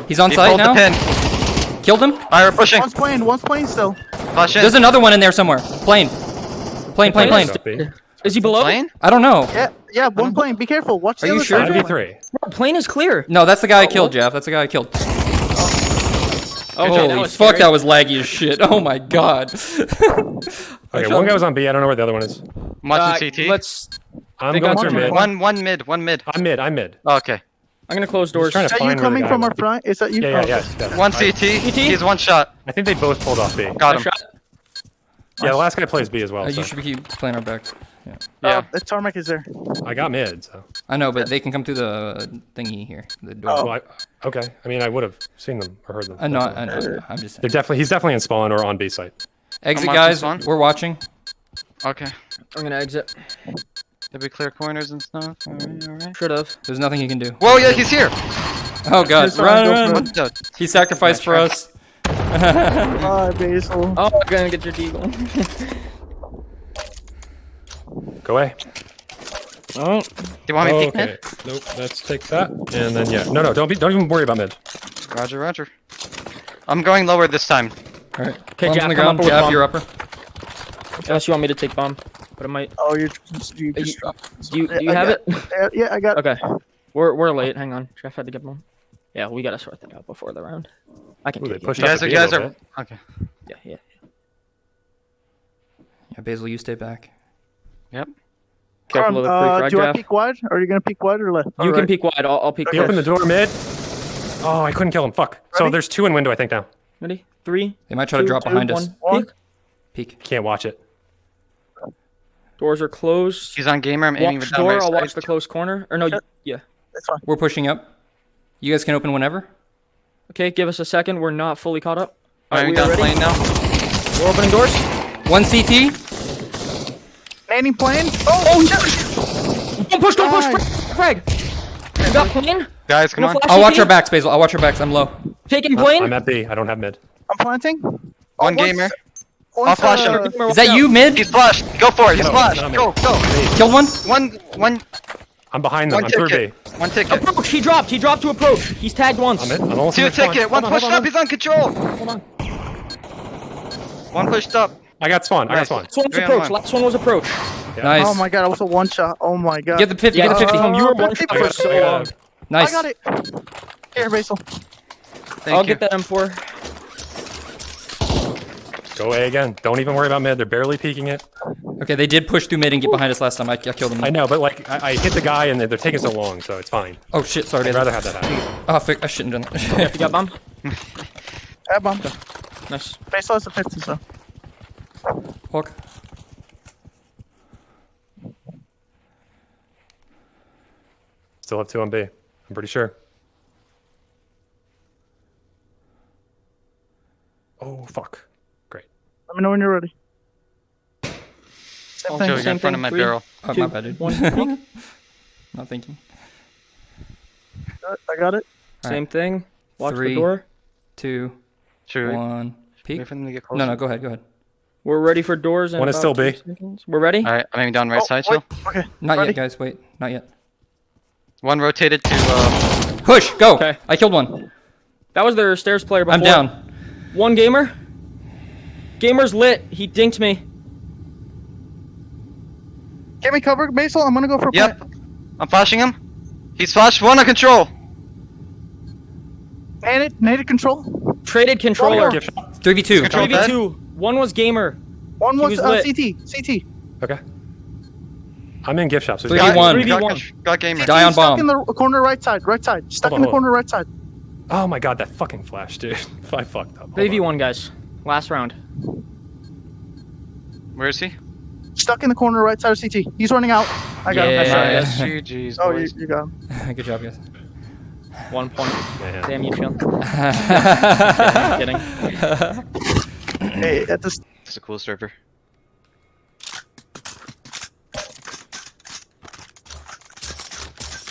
He's on He site pulled now. the pin. Killed him. Alright, we're pushing. One's plane. One's plane still. Flash in. There's another one in there somewhere. Plane. Plane, plane, plane. Up Is he below? Plane? I don't know. Yeah, yeah. One plane. Be careful. Watch the Are you other sure? side. 5v3. Bro, plane is clear. No, that's the guy I oh, killed, Jeff. That's the guy I killed. Okay, Holy that fuck, scary. that was laggy as shit. Oh my god. Okay, one guy was on B. I don't know where the other one is. I'm Uh, CT. Let's. I'm They going got through mid. One, one mid, one mid. I'm mid. I'm mid. Oh, okay. I'm gonna close doors. trying Is to that you find where the coming from was. our front? Is that you? Yeah, yeah, yes. yes. One I, CT. He's one shot. I think they both pulled off B. Got him. shot. Yeah, the last guy plays B as well. Uh, So. you should be keep playing our backs. Yeah. Yeah. Oh, the tarmac is there. I got mid, so. I know, but they can come through the thingy here. The door. Oh. Well, I, okay. I mean, I would have seen them or heard them. I know, I know. I'm just They're definitely. He's definitely in spawn or on B site. Exit, guys. spawn. We're watching. Okay. I'm gonna exit. Did we clear corners and stuff? Alright, alright. Should have. There's nothing you can do. Whoa, yeah, he's here. Oh god, sorry, run, run. What the? He sacrificed for us. Bye, Basil. Oh, I'm gonna get your deagle. Go away. oh, Do you want me to peek okay. mid? Nope. Let's take that, and then yeah. No, no. Don't be. Don't even worry about mid. Roger, roger. I'm going lower this time. Alright. Okay, Bombs Jack, on the come ground. upper with Jab, bomb. you're upper. unless you want me to take bomb, but it might. Oh, you're just, you You- just Do you, do you I have got- it? Yeah, yeah, I got. It. Okay. We're we're late. Hang on. Jeff had to get bomb. Yeah, we gotta sort that out before the round. I can Ooh, take it. You guys are, you guys are. bit. Okay. Yeah, yeah. Yeah, Basil, you stay back. Careful Carm, of the uh, do you want to peek wide? Or are you gonna peek wide or left? You Or can right? peek wide. I'll, I'll peek He Okay. Open the door mid. Oh, I couldn't kill him. Fuck. So there's two in window, I think now. Ready? Three. They might try to drop two, behind us. One. One. Peek. Peek. Can't watch it. Doors are closed. He's on gamer. I'm aiming Watch for down door. I'll watch the close corner. Or no. you- Yeah. That's fine. We're pushing up. You guys can open whenever. Okay. Give us a second. We're not fully caught up. Firing we are down plane now. We're opening doors. One CT. Landing plane. Oh, oh shit! Don't push. Don't push. Nice. Frag. You got plane. Guys, come No on. I'll watch CT? our backs, Basil. I'll watch our backs. I'm low. Taking plane? I'm at B. I don't have mid. I'm planting. One Oh, gamer. I'll flash him. Is that you, mid? He's flashed. Go for it. He's No, flashed. Go, go. Killed one. One, one, I'm behind them. one I'm through B. One ticket. Approach. He dropped. He dropped to approach. He's tagged once. I'm in. I'm almost Two in the spawn. ticket. One Hold on, pushed on, up. He's on control. Hold on. One pushed up. I got spawn. I got Nice. spawn. Last one was Three approach. one. Last one was approach. Nice. Oh my god, I was a one shot. Oh my god. Get the 50. Yeah, get the 50. uh, you were one fifty shot for so long. nice. I got it. Here, Basil. Thank I'll you. get that M4. Go A again. Don't even worry about mid. They're barely peeking it. Okay, they did push through mid and get behind us last time. I, I killed them. I know, but like I, I hit the guy and they're, they're taking so long, so it's fine. Oh shit, sorry. I'd Basil. rather have that happen. Oh, fuck, I shouldn't have done that. You got bomb? Have bomb. Nice. Basil has a 50, so. Hawk. Still have two on B. I'm pretty sure. Oh fuck. Great. Let me know when you're ready. Same Oh, thing. Joe, you're in front thing, of my three. barrel. Oh, Two, my bad, dude. one. Not thinking. I got it. Same thing. Watch Three. the door. Two, Should one, peek. wait for them to get closer? No, no, go ahead, go ahead. We're ready for doors. In One is about still two B. seconds. We're ready. All right, I'm aiming down right Oh, side, wait, Chill. Okay. Not Ready? yet, guys. Wait, not yet. One rotated to, uh, Push, go. Okay. I killed one. That was their stairs player before. I'm down. One gamer. Gamer's lit. He dinked me. Get me covered, Basil. I'm gonna go for a yep. plant. I'm flashing him. He's flashed. One on control. Naded, naded control. Traded controller. Gift shop. 3v2. Control 3v2. One was gamer. One was, was uh. CT. CT. Okay. I'm in gift shop. So 3v1. Got, 3v1. got gamer. Die on bomb. stuck in the corner right side. Right side. Stuck Hold in on, the hold corner right side. Oh my god, that fucking flash, dude. I fucked up. Hold 3v1, guys. Last round. Where is he? Stuck in the corner right side of CT. He's running out. I got him. Yeah. Nice try. GG's, Oh, you, you got him. Good job, guys. One point. on. Man. Damn you, chill. kidding. Hey, at this. It's a cool server.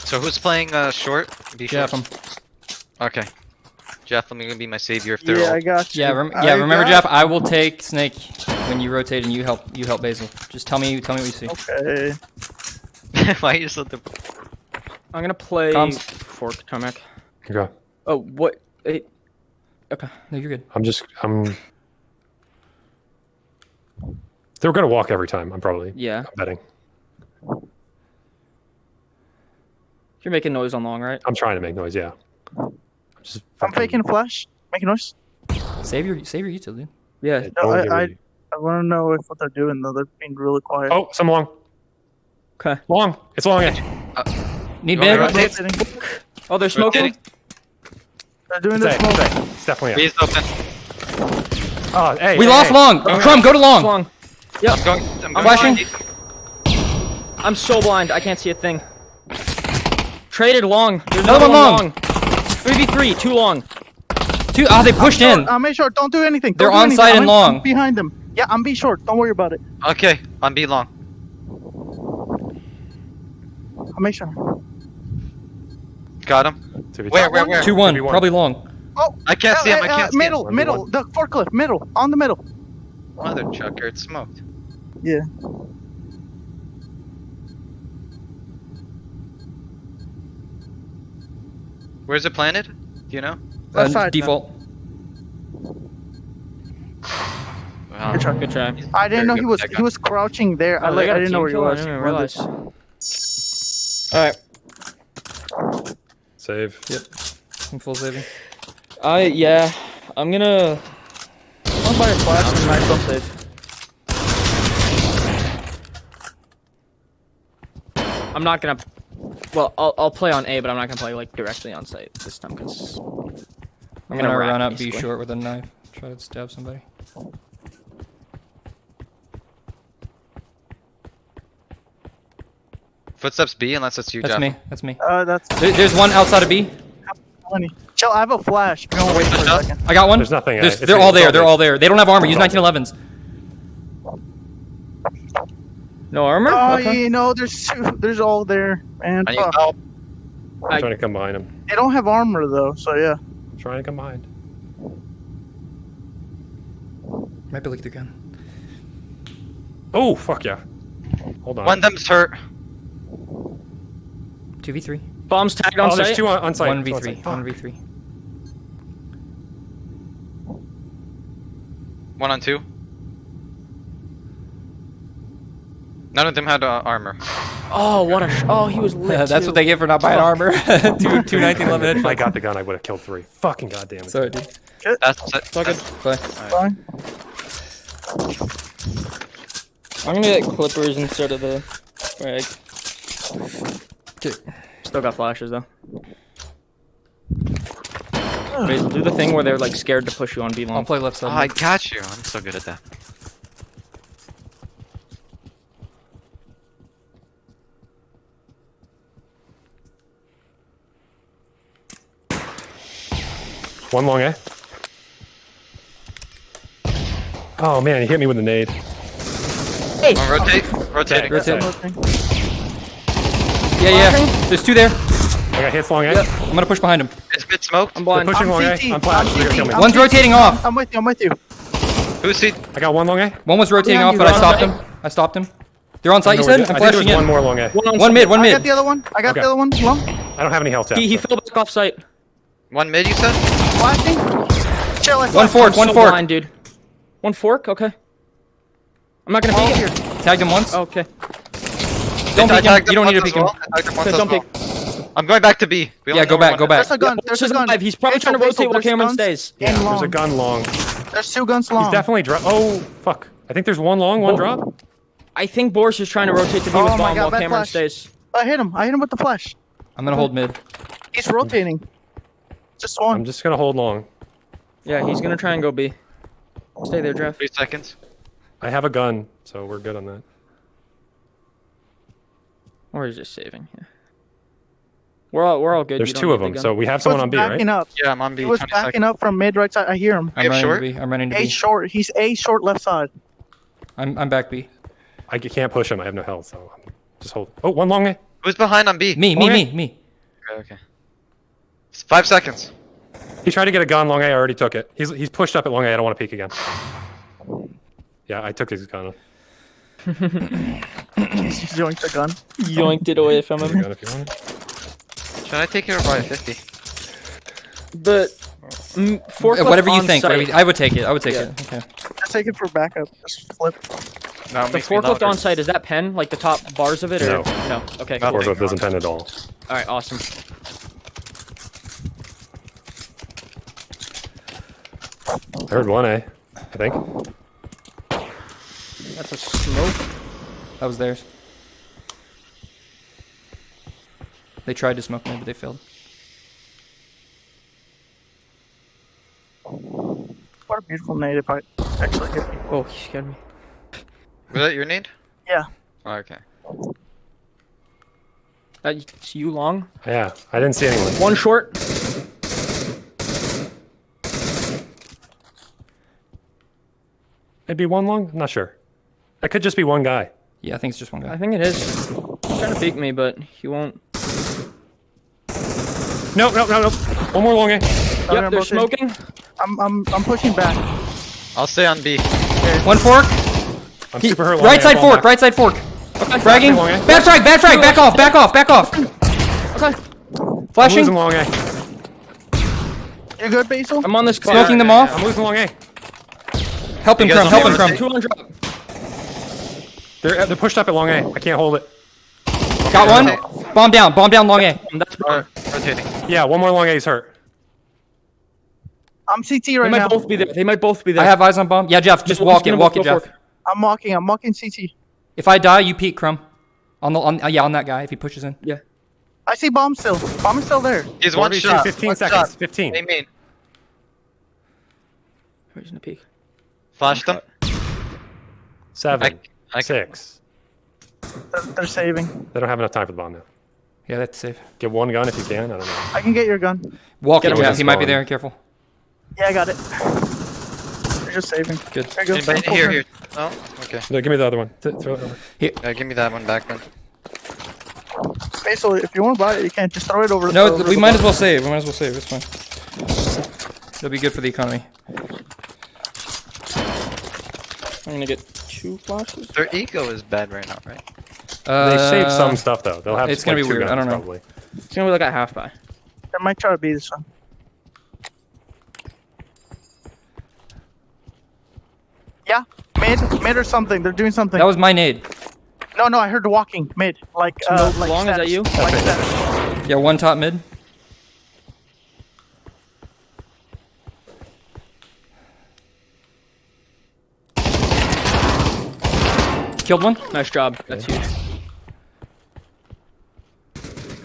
So who's playing uh, short? Be Jeff, short. Okay. Jeff, let me be my savior if they're Yeah, all... I got you. Yeah, rem- I yeah. Remember, Jeff. I will take Snake when you rotate and you help. You help Basil. Just tell me. Tell me what you see. Okay. Why you just let the... I'm gonna play Comms. fork Tomek. Okay. Oh, what? It, okay. No, you're good. I'm just I'm They're gonna walk every time, I'm probably Yeah. I'm betting. You're making noise on long, right? I'm trying to make noise, yeah. I'm just I'm faking a flash. Making noise. Save your save your util, dude. Yeah. Yeah, No, I- I- I want to know if what they're doing though. They're being really quiet. Oh, some long. Okay. Long. It's long edge. Uh, need You big. Oh, they're smoking. Rotating. They're doing It's this smoke. It's definitely A. He's open. Oh, hey. We hey, lost hey. long. Crumb, go to long. Long. I'm going... I'm going flashing. I'm so blind. I can't see a thing. Traded long. There's Another another one one long. 3v3, too long. Two. Oh, they pushed in. I'm short. Don't do anything. They're Don't do anything. onside I'm and long. I'm behind them. Yeah, I'm B short. Don't worry about it. Okay, on B long. I'll make sure. Got him. Where, where, where? Two one. 2v1. Probably long. Oh, I can't see him, I uh, uh, can't see him. middle, middle, the forklift, middle, on the middle. Mother chucker, it's smoked. Yeah. Where's it planted? Do you know? Left Uh, side, default. Wow. Good try. Good try. I didn't know he was he was crouching there. I, Oh, they like, got I a didn't know team where he kill? I was. realize. Alright. Save. I'm full saving. I, yeah. I'm gonna. I'm buy a flash and might self save. I'm not gonna. Well, I'll, I'll play on A, but I'm not gonna play like directly on site this time because I'm gonna rack, run up B short with a knife. Try to stab somebody. Footsteps B, unless it's you, That's Jeff. me. That's me. Uh, that's There- there's one outside of B. funny. Chill, I have a flash. If you wait for a second. I got one. There's nothing, There's- they're all there. They're all there. They don't have armor. Use It's all 1911s. No armor. Oh, Okay. you know, there's two. There's all there, and I need Fuck. help. I'm I- trying to come behind him. They don't have armor though, so yeah. I'm trying to come behind. Might be looking through gun. Oh, fuck yeah. Hold on. One of them's hurt. 2v3. Bombs tagged on oh, there's site. two on, on site. 1v3. On site. 1v3. One on two. None of them had uh, armor. Oh, what a. Sh- oh, he was lit. That's too. what they get for not buying armor. two, two 19 11 If I got the gun, I would have killed three. Fucking goddamn it. Sorry, dude. That's it. It's all good. Play. Fine. I'm gonna get clippers instead of the frag. Still got flashes though. Basil, do the thing where they're like scared to push you on B I'll play left Oh, side. I got you. I'm so good at that. One long, eh? Oh man, he hit me with a nade. One rotate. Rotating. Rotate. Okay. Yeah, yeah. There's two there. I got hits long, eh? I'm gonna push behind him. It's mid smoked. I'm They're blind. pushing I'm long, eh? CT. I'm flash. They're gonna kill CT. me. I'm One's CT. rotating off. I'm with you. I'm with you. Who's see? I got one long, eh? One was rotating off, but I stopped him. I stopped him. They're on site, you said? I'm I think flashing there's one more long, eh? One, on One mid, one I got the other one. I got Okay. the other one. Long. I don't have any health yet. He, he fell back off site. One mid, you said? Flashing. Chill. I One fork, I'm one so fork. blind, dude. One fork. Okay. I'm not gonna Oh, peek here. Tagged him once. Okay. Don't I peek him. You don't need to once peek him. well. Him once Okay, don't well. peek. I'm going back to B. We Yeah, go back, go back. There's a gun. This There's a gun. alive. He's probably Basil, trying to rotate while Cameron stays. Yeah, there's a gun long. There's two guns long. He's definitely drop. Oh fuck! I think there's one long, one drop. I think Boris is trying to rotate to B Oh with my bomb God, while Cameron flash. stays. I hit him. I hit him with the flash. I'm gonna hold mid. He's rotating. Just I'm just gonna hold long. Yeah, he's gonna try and go B. Stay there, Jeff. Three seconds. I have a gun, so we're good on that. Or he's just saving. Yeah. We're all we're all good. There's You two of them, the so we have someone on B, right? up. Yeah, I'm on B. He was backing seconds. up from mid right side. I hear him. I'm running short? to B. I'm running to A B. short. He's A short left side. I'm, I'm back B. I can't push him. I have no health, so just hold. Oh, one long, eh? Who's behind on B? Me, me, Okay. me, me. Okay, okay. It's five seconds. He tried to get a gun long A. I already took it. He's he's pushed up at long A. I don't want to peek again. Yeah, I took his gun. He's joined the gun. Yoinked it away from him. your gun if you want it. Should I take it or buy a 50? The mm, forklift Whatever you think. Whatever you, I would take it. I would take Yeah. it. Okay. Just take it for backup. Just flip. No, The forklift on site is that pen like the top bars of it or No. no? Okay. Nothing. Forklift doesn't pen at all. All right. Awesome. I heard one eh? I think. That's a smoke. That was theirs. They tried to smoke me, but they failed. What a beautiful nade if I actually hit me. Oh, he scared me. Was that your need? Yeah. Oh, okay. That's you long. Yeah, I didn't see anyone. One short. Maybe one long. I'm not sure. That could just be one guy. Yeah, I think it's just one guy. I think it is. He's trying to peek me, but he won't. No, no, no, no. One more long A. I'm Yep, they're rotate. smoking. I'm I'm I'm pushing back. I'll stay on B. One fork. I'm He- super hurt. right side fork. back. Right side fork. Okay. Fragging. long? Back frag. Back frag. Back off. Back off. Back off. Okay. Flashing. I'm Flashing. losing long A. You good, Basil? I'm on this clock. Smoking them yeah, off. I'm losing long A. Help him, You Crumb. Help him, to Crumb. Two on drop. They're they're pushed up at long A. I can't hold it. Got one. Bomb down. Bomb down. Long A. That's Uh, rotating. Yeah, one more long A is hurt. I'm CT right now. They might now. both be there. They might both be there. I have eyes on bomb. Yeah, Jeff. Just walk for it. it, Walk go it, Jeff. I'm walking. I'm walking CT. If I die, you peek, Crumb. On the on. uh, Yeah, on that guy. If he pushes in. Yeah. I see bomb still. Bomb is still there. He's one shot. 15 one seconds. Shot. 15. Hey, main. Where's the peek? Flashed them. Seven. I, I, Six. They're, they're saving. They don't have enough time for the bomb now. Yeah, that's safe. Get one gun if you can. I don't know. I can get your gun. Walk Get it, Jeff. He might be there. Careful. Yeah, I got it. They're just saving. Good. There you go. Anybody- here, here. Oh, okay. No, give me the other one. Th- throw it over. Uh, give me that one back then. Basil, if you want to buy it, you can't. just throw it over. No, over we the might as well save. We might as well save. It's fine. It'll be good for the economy. I'm gonna get two flashes. Their ego is bad right now, right? Uh, They save some stuff though. They'll have it's gonna like, be two weird. I don't know. Probably. It's gonna be like a half by. They might try to beat this one. Yeah, mid, mid or something. They're doing something. That was my nade. No, no, I heard the walking mid. Like, uh, Smoke like long, is that you? Like status. Yeah, one top mid. Killed one. Nice job. That's huge.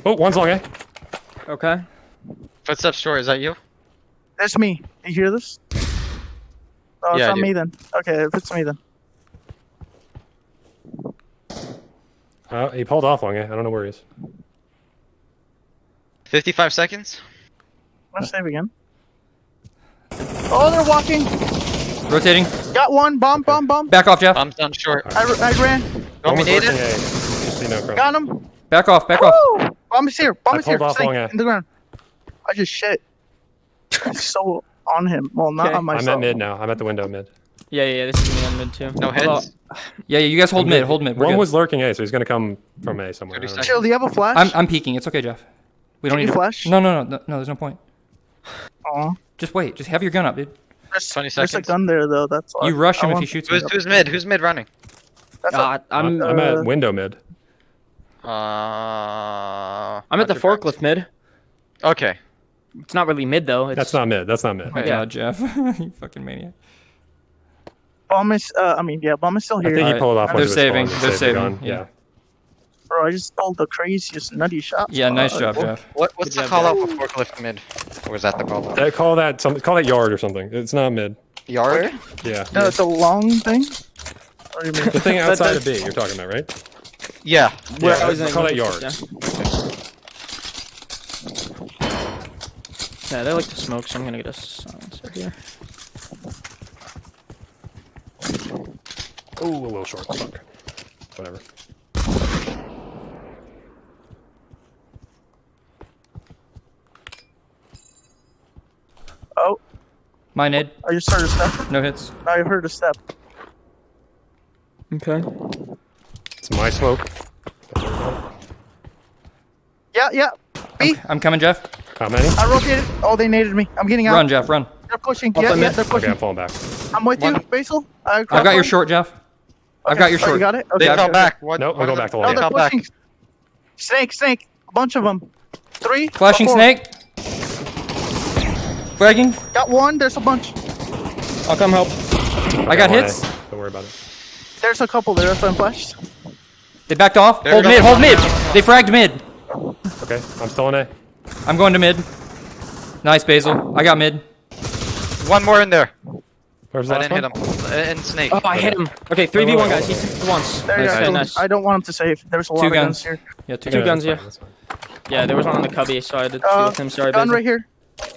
Oh, one's long A. Okay. Footsteps short. Is that you? That's me. You hear this? Oh, it's Yeah, I not do. me then. Okay, if it's me then. Uh, he pulled off long A. I don't know where he is. 55 seconds. I'm gonna save again. Oh, they're walking. Rotating. Got one. Bomb, bomb, bomb. Back off, Jeff. Bomb's down short. I, I ran. Want me Almost to lurking it? A. Just so you know, Crumb. Got him. Back off. Back off. Bomb is here. Bomb I is here. pulled off Snake long in the ground. I just shit. I'm so on him. Well, not Okay. on I'm at mid now. I'm at the window mid. Yeah, yeah, yeah. This is me on mid too. No heads. Yeah, yeah, you guys hold mid. Hold mid. We're One good. was lurking A, so he's gonna come from A somewhere. I 30 don't know. Chill. Do you have a flash? I'm I'm peeking. It's okay, Jeff. We don't Can need you flash? No, no, no, no, no. There's no point. Aw. Just wait. Just have your gun up, dude. There's, 20 There's a seconds. gun there though. That's all. You rush him if want- he shoots Who's, who's mid? Who's mid running? That's Uh, I'm I'm, I'm Uh, at window mid. Uh, I'm at the Hunter Crack. forklift mid. Okay. It's not really mid though. It's, That's not mid. That's not mid. Oh my Yeah. god, Jeff. you fucking maniac. bomb is. Uh, I mean, yeah, bomb is still I here. think he pulled off. They're onto his saving. spawn They're saving, gun. yeah. Bro, I just pulled the craziest nutty shot. Yeah, nice job, Jeff. What, what's Good the call out for forklift mid? Or was that the call out? Uh, call that some. Call that yard or something. It's not mid. Yard? Yeah. No, it's a long thing. What you mean? The thing outside that- of B. You're talking about, right? Yeah. Where Yeah, I was in call that yard. Yeah. yeah, they like to smoke, so I'm gonna get a silencer here. Oh, a little short. Fuck. Whatever. Oh, My nade. I just oh, heard a step. No hits. I heard a step. Okay. It's my smoke. Yeah, yeah. B. I'm coming, Jeff. How many? I rotated. Oh, they naded me. I'm getting out. Run, Jeff. Run. They're pushing. Up Yeah, yeah, mid. they're pushing. Okay. I'm falling back. I'm with you, Basil. I I've got your short, Jeff. I've got your Oh, short. you got it? They Okay. fell okay. back. What, Nope, what I'll go are back to the- No, They they're fell back. pushing. Snake, snake. A bunch of them. Three. Flashing four. snake. Fragging. Got one. There's a bunch. I'll come help. I got Okay, hits. A. Don't worry about it. There's a couple there. That's why I'm flashed. They backed off. They're Hold mid. Hold mid. They fragged mid. Okay, I'm still in A. I'm going to mid. Nice, Basil. I got mid. One more in there. Where's the I last didn't one? hit him. And snake. Oh, I hit him. Okay, three v one guys. He's hit once. There you Nice, go. nice, I don't- want him to save. There's a lot Two of guns, guns. here. Yeah, two Two Yeah, guns, yeah. fine, that's fine. Yeah, there was one on the cubby, so I had to deal Uh, with him. Sorry, gun Basil. right here.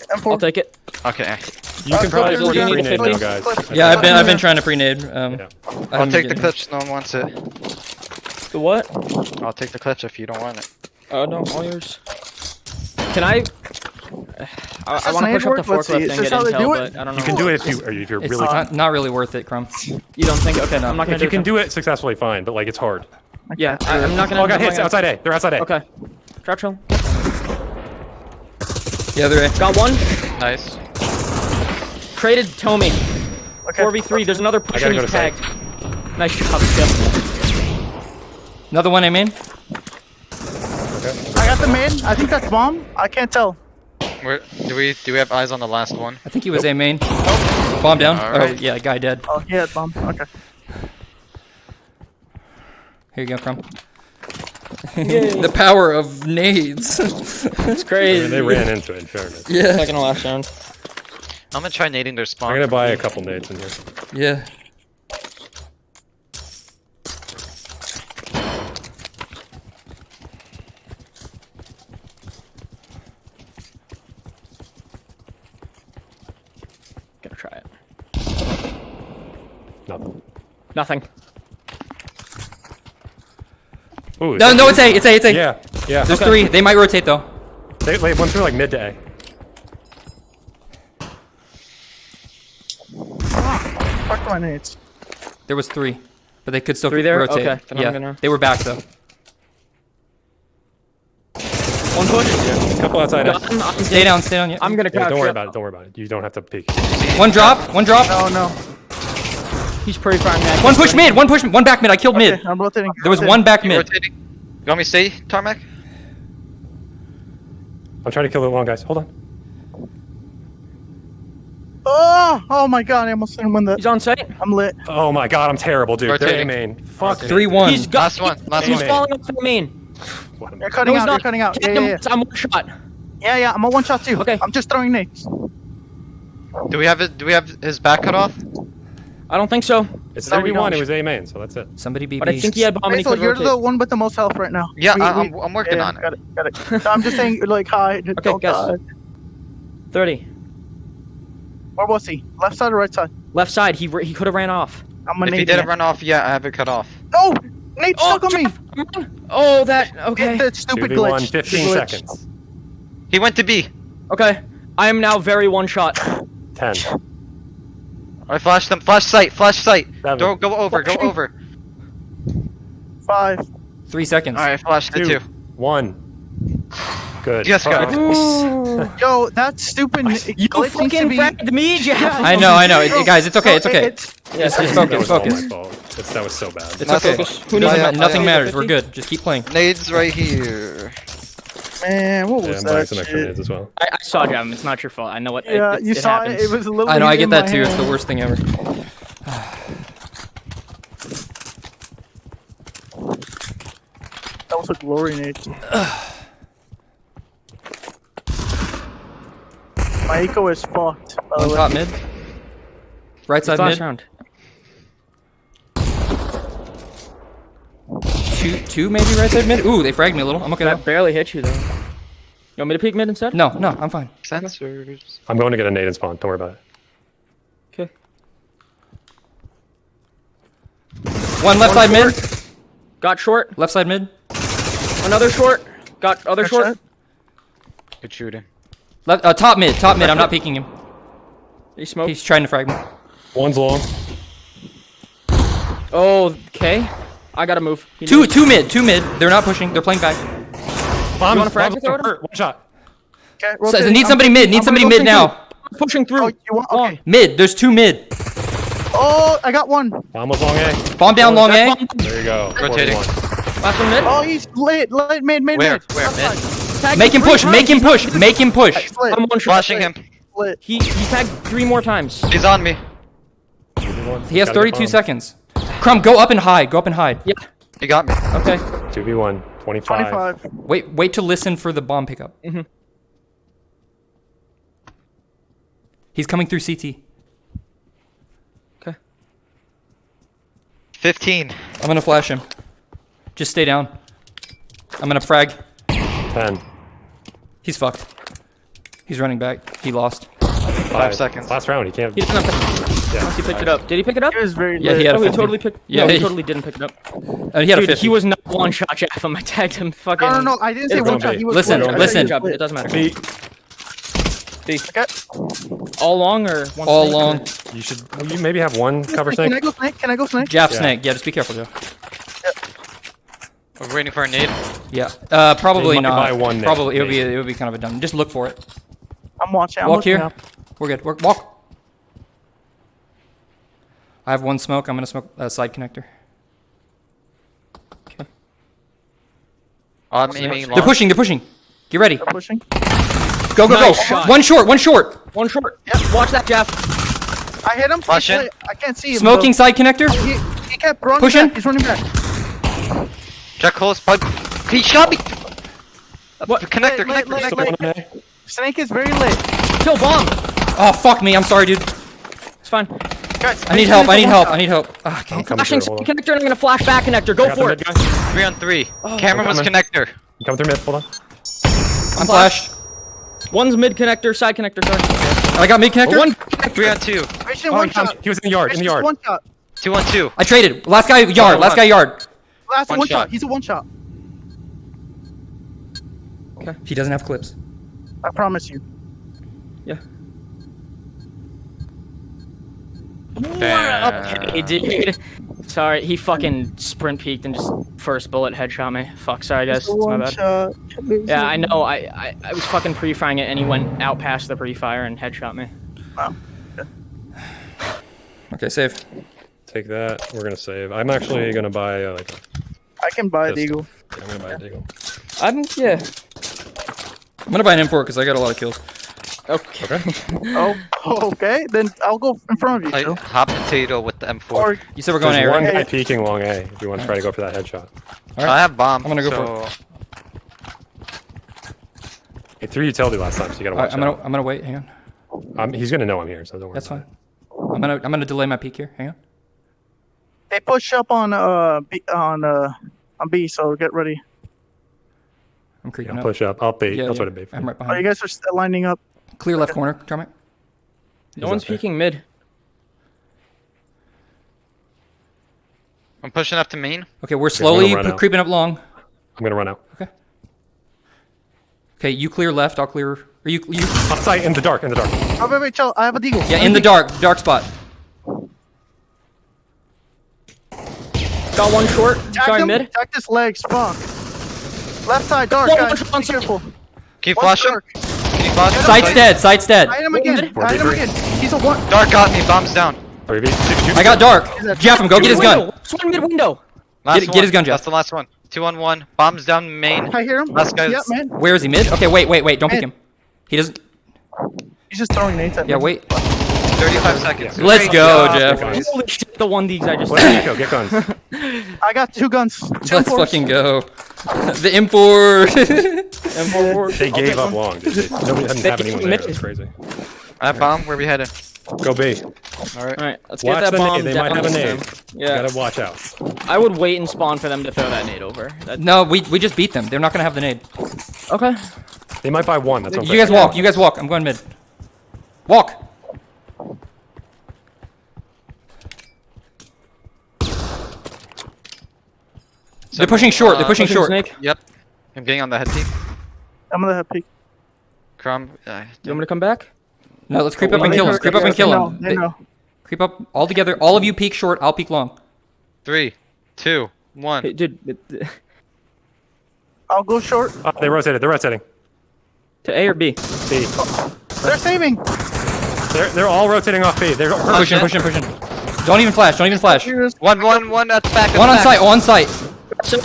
M4. I'll take it. Okay. You can Uh, probably Basil, just do you free need nade to now, guys. Yeah, I've been Uh, I've been trying to pre-nade. Um, Yeah. I I'll take the been clips. No one wants it. The what? I'll take the clips if you don't want it. Oh no, all yours. Can I? I, I want to push up the work? Let's see. forklift Is and get intel, do it? but I don't know. You can do it if you or if you're It's really. not, not really worth it, Crumb. You don't think? Okay, I'm not gonna. if you can it. do it successfully, fine. But like, it's hard. Yeah, I, I'm not gonna. Oh, I got hits outside A. They're outside A. Okay. Trap chill. The other A. Got one. Nice. Traded Tommy. Okay. 4v3. There's another I pushing. gotta He's to site. tagged. Nice job, Skip. Another one I mean. I got the main. I think that's bomb. I can't tell. Where, do we do we have eyes on the last one? I think he was A main. Bomb down. Oh Alright. yeah, guy dead. Oh, yeah, bomb. Okay. Here you go, Crumb. The power of nades. It's I mean, crazy. they ran into it. In fairness, yeah. Second to last round. I'm gonna try nading their spawn. I'm gonna buy a couple nades in here. Yeah. Gonna try it. Nothing. Nothing. Ooh, No, no, it's A. It's A. It's A. Yeah, yeah. There's okay. three. They might rotate though. They, like, once they're like mid to A. Fuck my nades. There was three, but they could still Three there? rotate. Okay, then I'm yeah, gonna- they were back though. One push. Couple outside A. Got him. I'm Stay down. Stay down. Yeah. I'm gonna Yeah, don't worry about it. Don't worry about it. You don't have to peek. One drop. One drop. Oh, no, no. He's pretty firing that. One push mid. One push. One back mid. I killed mid. I'm rotating. There was rotating. one back mid. You want me to stay, Tarmac? I'm trying to kill the long guys. Hold on. Oh, oh my god! I almost didn't win that. He's on site. I'm lit. Oh my god, I'm terrible, dude. They're A Rotating. main. Fuck. Three one. He's got. Last one, last he's one. falling off the main. What am I- You're cutting No, he's out. not. You're cutting out. Hit Yeah, him yeah, yeah. I'm one shot. Yeah, yeah. I'm a one shot too. Okay. I'm just throwing nades. Do we have it? Do we have his back cut off? I don't think so. It's No, we 31. It was A main, so that's it. Somebody BB. But I think he had bomb and he Basil, could you're rotate. the one with the most health right now. Yeah, We- I, I'm, I'm working yeah, on it. Got it. Got it. So I'm just saying, like, hi. don't guess. die. 30. Where was he? Left side or right side? Left side. He he could have ran off. I'm a If he didn't run off, yeah, I have it cut off. No! Nate oh, stuck on me! Oh, that. Okay. Get that stupid 2v1, glitch. 15 glitch. seconds. He went to B. Okay. I am now very one shot. 10. I flashed them. Flash site. Flash site. Seven. Go, go over. Go over. Five. Three seconds. All right, flash the Two. two. 1. Good. Yes, Fuck. guys. Yo, that stupid You glitch seems to fucking be... fragged me, Jeff. I know, I know. It- it- guys, it's okay, it's okay. it's- Just, just That focus, was focus. my fault. It's, that was so bad. It's okay. Who needs I a have- ma- Nothing matters. We're good. Just keep playing. Nades right here. Man, what was I'm buying that some extra shit? as well. I, I saw Jeff. It's not your fault. I know what. Yeah, it, you it saw happens. it. It was a little. I know. I get that my too. It's the worst thing ever. That was a glory nade. My eco is fucked. By the way. top mid. Right It's side last mid. round. Two, two maybe right side mid. Ooh, they fragged me a little. I'm okay. That though. barely hit you though. You want me to peek mid instead? No, no, I'm fine. Sensors. I'm going to get a nade and spawn. Don't worry about it. Okay. One left side mid. Got short. Left side mid. Another short. Got other Good short. shot. Good shooting. Left, uh, top mid. Top mid. I'm not peeking him. He smoked. He's trying to frag me. One's long. Oh, okay. I gotta move. He Two, knows. two mid. Two mid. They're not pushing. They're playing back. Bomb, wanna frag bomb, throw hurt. One shot. Okay, So, rotate. need I'm- somebody mid. Need I'm somebody mid go now. pushing through. Oh, you want? Okay. Mid. There's two mid. Oh, I got one. Bomb was long A. Bomb down long A. There you go. Rotating. Last one mid. Oh, he's lit, lit, mid, mid, Where? mid. Where? Left Mid? Tagged Make him push. Make him push. Make him push. He's lit. I'm one. Flashing him. He he tagged three more times. He's on me. He has 32 seconds. Crumb, go up and hide. Go up and hide. Yeah. You got me. Okay. 2v1. 25. 25. Wait, wait to listen for the bomb pickup. Mhm. He's coming through CT. Okay. 15. I'm gonna flash him. Just stay down. I'm gonna frag. 10. He's fucked. He's running back. He lost. Five, seconds. Last round. He can't. He didn't have to, Yeah. he picked it up. Did he pick it up? He was very Yeah, lit. he had a Oh, he totally picked. Yeah, no, he he- totally didn't pick it up. Uh, he had a Dude, 50. he was not one shot Jeff. I tagged him. Fucking. No, no, no. I didn't say one shot. He was Listen, lit. I listen. Job. It doesn't matter. B. Okay. All long or one All snake? long. You should. You maybe have one cover snake. Can I go snake? Can I go snake? Jab Yeah. snake. Yeah, just be careful, Joe. We're waiting for a nade. Yeah. Uh, probably not. buy one next, probably it would be it would be kind of a dumb. Just look for it. I'm watching. I'm Walk here. up. We're good. We're, walk. I have one smoke. I'm gonna smoke a side connector. I'm oh, aiming They're long. pushing. They're pushing. Get ready. They're pushing. Go go Nice go. shot. One short. One short. One short. Watch that, Jeff. I hit him. He's Flash in. lit. I can't see him. Smoking though. side connector. He, he kept running Pushing. back. He's running back. Check close. Bug. He shot me. Uh, what? Connector, Lit, lit, connector, lit, connector. lit. Snake is very lit. Kill bomb. Oh fuck me. I'm sorry, dude. It's fine. Guys, I need help. I need help. I need help. Okay. I'm coming Flashing through. Hold on. connector and I'm gonna flash back connector. Go for it. guy. Three on three. Oh, Camera was coming. connector. I'm coming through mid. Hold on. I'm flashed. One's mid connector, side connector. Sorry. I got mid connector. One. Three on two. Mission Oh, one he, shot. he was in the yard. In the yard. One shot. Two on two. I traded. Last guy yard. Last guy yard. Last One one, shot. shot. He's a one shot. Okay. He doesn't have clips. I promise you. Okay, dude. Sorry, he fucking sprint peeked and just first bullet headshot me. Fuck, sorry guys. It's my bad. shot. Yeah, I know. I, I I was fucking pre-firing it and he went out past the pre-fire and headshot me. Okay, save. take that. We're gonna save. I'm actually gonna buy uh, like. A, I can buy a Pistol. deagle. I'm gonna buy a deagle. I'm yeah. I'm gonna buy an M4 because I got a lot of kills. Okay. Oh, okay. Then I'll go in front of you, Like, Joe. hot potato with the M4. Or You said we're going There's A, one right? guy peeking long A. If you want to try to go for that headshot. All right. I have bomb. I'm gonna go for so... He threw utility last time, so you gotta Alright, watch I'm gonna out. I'm gonna wait. Hang on. Um, he's gonna know I'm here, so don't worry. That's fine. I'm gonna I'm gonna delay my peek here. Hang on. they push up on uh B, on uh on B, so get ready. I'm It. creeping Yeah, up. push up. I'll bait. Yeah, That's yeah. what it bait for. I'm right Oh, you guys are st- lining up. Clear left corner, Carmack. No He's one's up peeking mid. I'm pushing up to main. Okay, we're slowly run p- out. creeping up long. I'm gonna run out. Okay, Okay, you clear left. I'll clear. Are you you Outside in the dark. In the dark. Oh wait, wait, chill. I have a deagle. yeah in the dark dark spot. Got one short. Jack Sorry, him. mid. Jack this legs. Fuck. Left side, dark, Whoa, guys. what's on Be careful. Can you One's flash him? dark. Can you? Sight's dead. Sight's dead. Hide him again. mid. Hide him again. He's a one. Dark got me. Bomb's down. 3v. Shoot, shoot. I got dark. Jeff him. Go get his gun. Window. Swing mid window. Last Get- one. get his gun, Jeff. That's the last one. Two on one. Bombs down main. I hear him. Last guy's- Yeah, man. Where is he? Mid. Okay, wait, wait, wait. Don't pick Mid. him. He doesn't. He's just throwing nades at me. Yeah, me. wait. 35 seconds. Let's Great go, job, Jeff. boys. Holy shit, the one D's I just Let Nico get guns. I got two guns. Two Let's M4s. fucking go. the M4. M4. They gave up long. Dude. They, nobody doesn't have gave anyone him there. mid. It's crazy. I have bomb. Where are we headed? Go B. All right. Alright, let's Watch get that the bomb. They down might have a to nade. them. You Yeah, gotta watch out. I would wait and spawn for them to throw that nade over. That, no, we we just beat them. They're not gonna have the nade. okay. They might buy one. That's what You guys walk. You guys walk. I'm going mid. Walk. They're pushing short. They're Uh, pushing short. Snake. Yep. I'm getting on the head team. I'm gonna have peek. Crumb. Uh, You want me to come back? No, let's creep up and kill know- them. Creep up and kill know, them. They know. Creep up all together. All of you peek short. I'll peek long. three, two, one. Hey, dude, it- it- I'll go short. Oh, they rotated. They're rotating. to A or B? B. They're saving. They're, they're all rotating off B. They're Pushing, pushing, pushing. Don't even flash. Don't even flash. Here's- One, one, one. That's back. That's One on back. site. On site. So,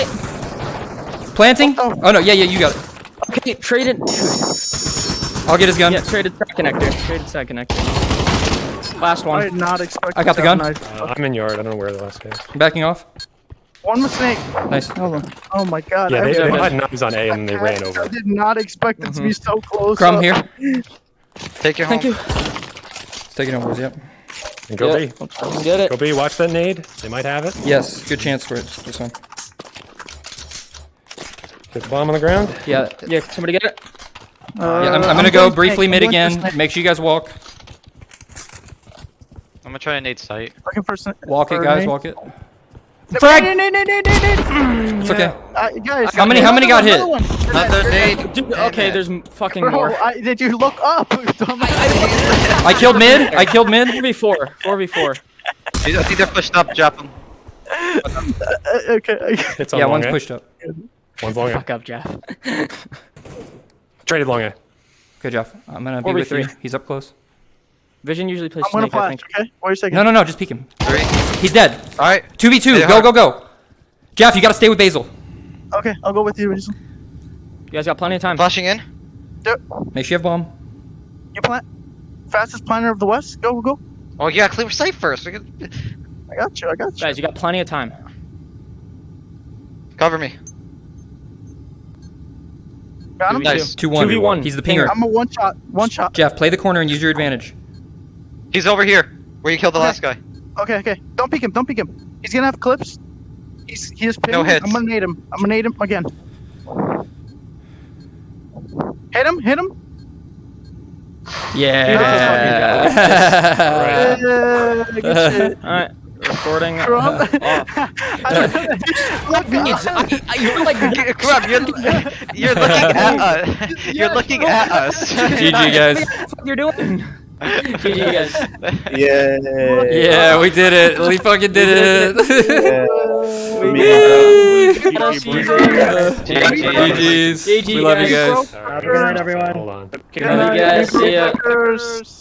Planting. Oh. Oh no. Yeah, yeah. You got it. okay, traded. I'll get his gun. Yeah, traded side connector. Traded side connector. Last one. I did not expect. I got the gun. knife. Uh, I'm in yard. I don't know where the last guy is. I'm backing off. One mistake. Nice. Oh my god. Yeah, I, they, they had knives on A and they ran over. I did not expect it to be so close. Crumb up. here. Take your home. Thank you. Taking over. Yep. And go Yeah, B. let's get it. Go B. Watch that nade. They might have it. Yes. Good chance for it. This one. Get the bomb on the ground. Yeah. Yeah, somebody get it. Uh, Yeah, I'm, I'm gonna go briefly mid again. Make sure you guys walk. I'm gonna try and nade site. Looking for snake. Walk it, guys. nade. Walk it. Frag! Nade, nade, nade, nade, nade. It's okay. Uh, guys, How many- how many got hit? one, another nade. Dude, okay, there's fucking Bro, more. I, did you look up? I killed mid. I killed mid. 4v4. 4v4. I think they're pushed up. Drop them. Uh, okay. It's Yeah, one's A. pushed up. One's long A. Fuck up, Jeff. Traded long A. Okay, Jeff. I'm gonna be Four v with you. three. He's up close. Vision usually plays I'm gonna Snake, I flash. think. Okay. Wait a second. No, no, no. Just peek him. Three. He's dead. All right. Two v two. They Go, are. go, go. Jeff, you gotta stay with Basil. Okay, I'll go with you. Basil. You guys got plenty of time. Flashing in. Make sure you have bomb. You plant. Fastest planner of the West. Go, go, go. Oh yeah, clear site first. We can- I got you. I got you. Guys, you got plenty of time. Cover me. Got him. Nice. Two one. 2v1. He's the pinger. I'm a one shot. One shot. Jeff, play the corner and use your advantage. He's over here. Where you killed the Okay. last guy. Okay, okay. Don't peek him. Don't peek him. He's gonna have clips. He's he just No hits. I'm gonna nade him. I'm gonna nade him again. Hit him. Hit him. Yeah. Yeah, good shit. Alright, recording. Uh, Crumb. off. You're like, Crap, you're, you're looking at us. You're looking at us. GG guys. what you're doing? GG, guys. Yeah. Yeah, we did it. We fucking did it. GG's. Uh, we love you guys. All right. Good night, everyone. Hold on. Good night, guys. See ya. Fuckers.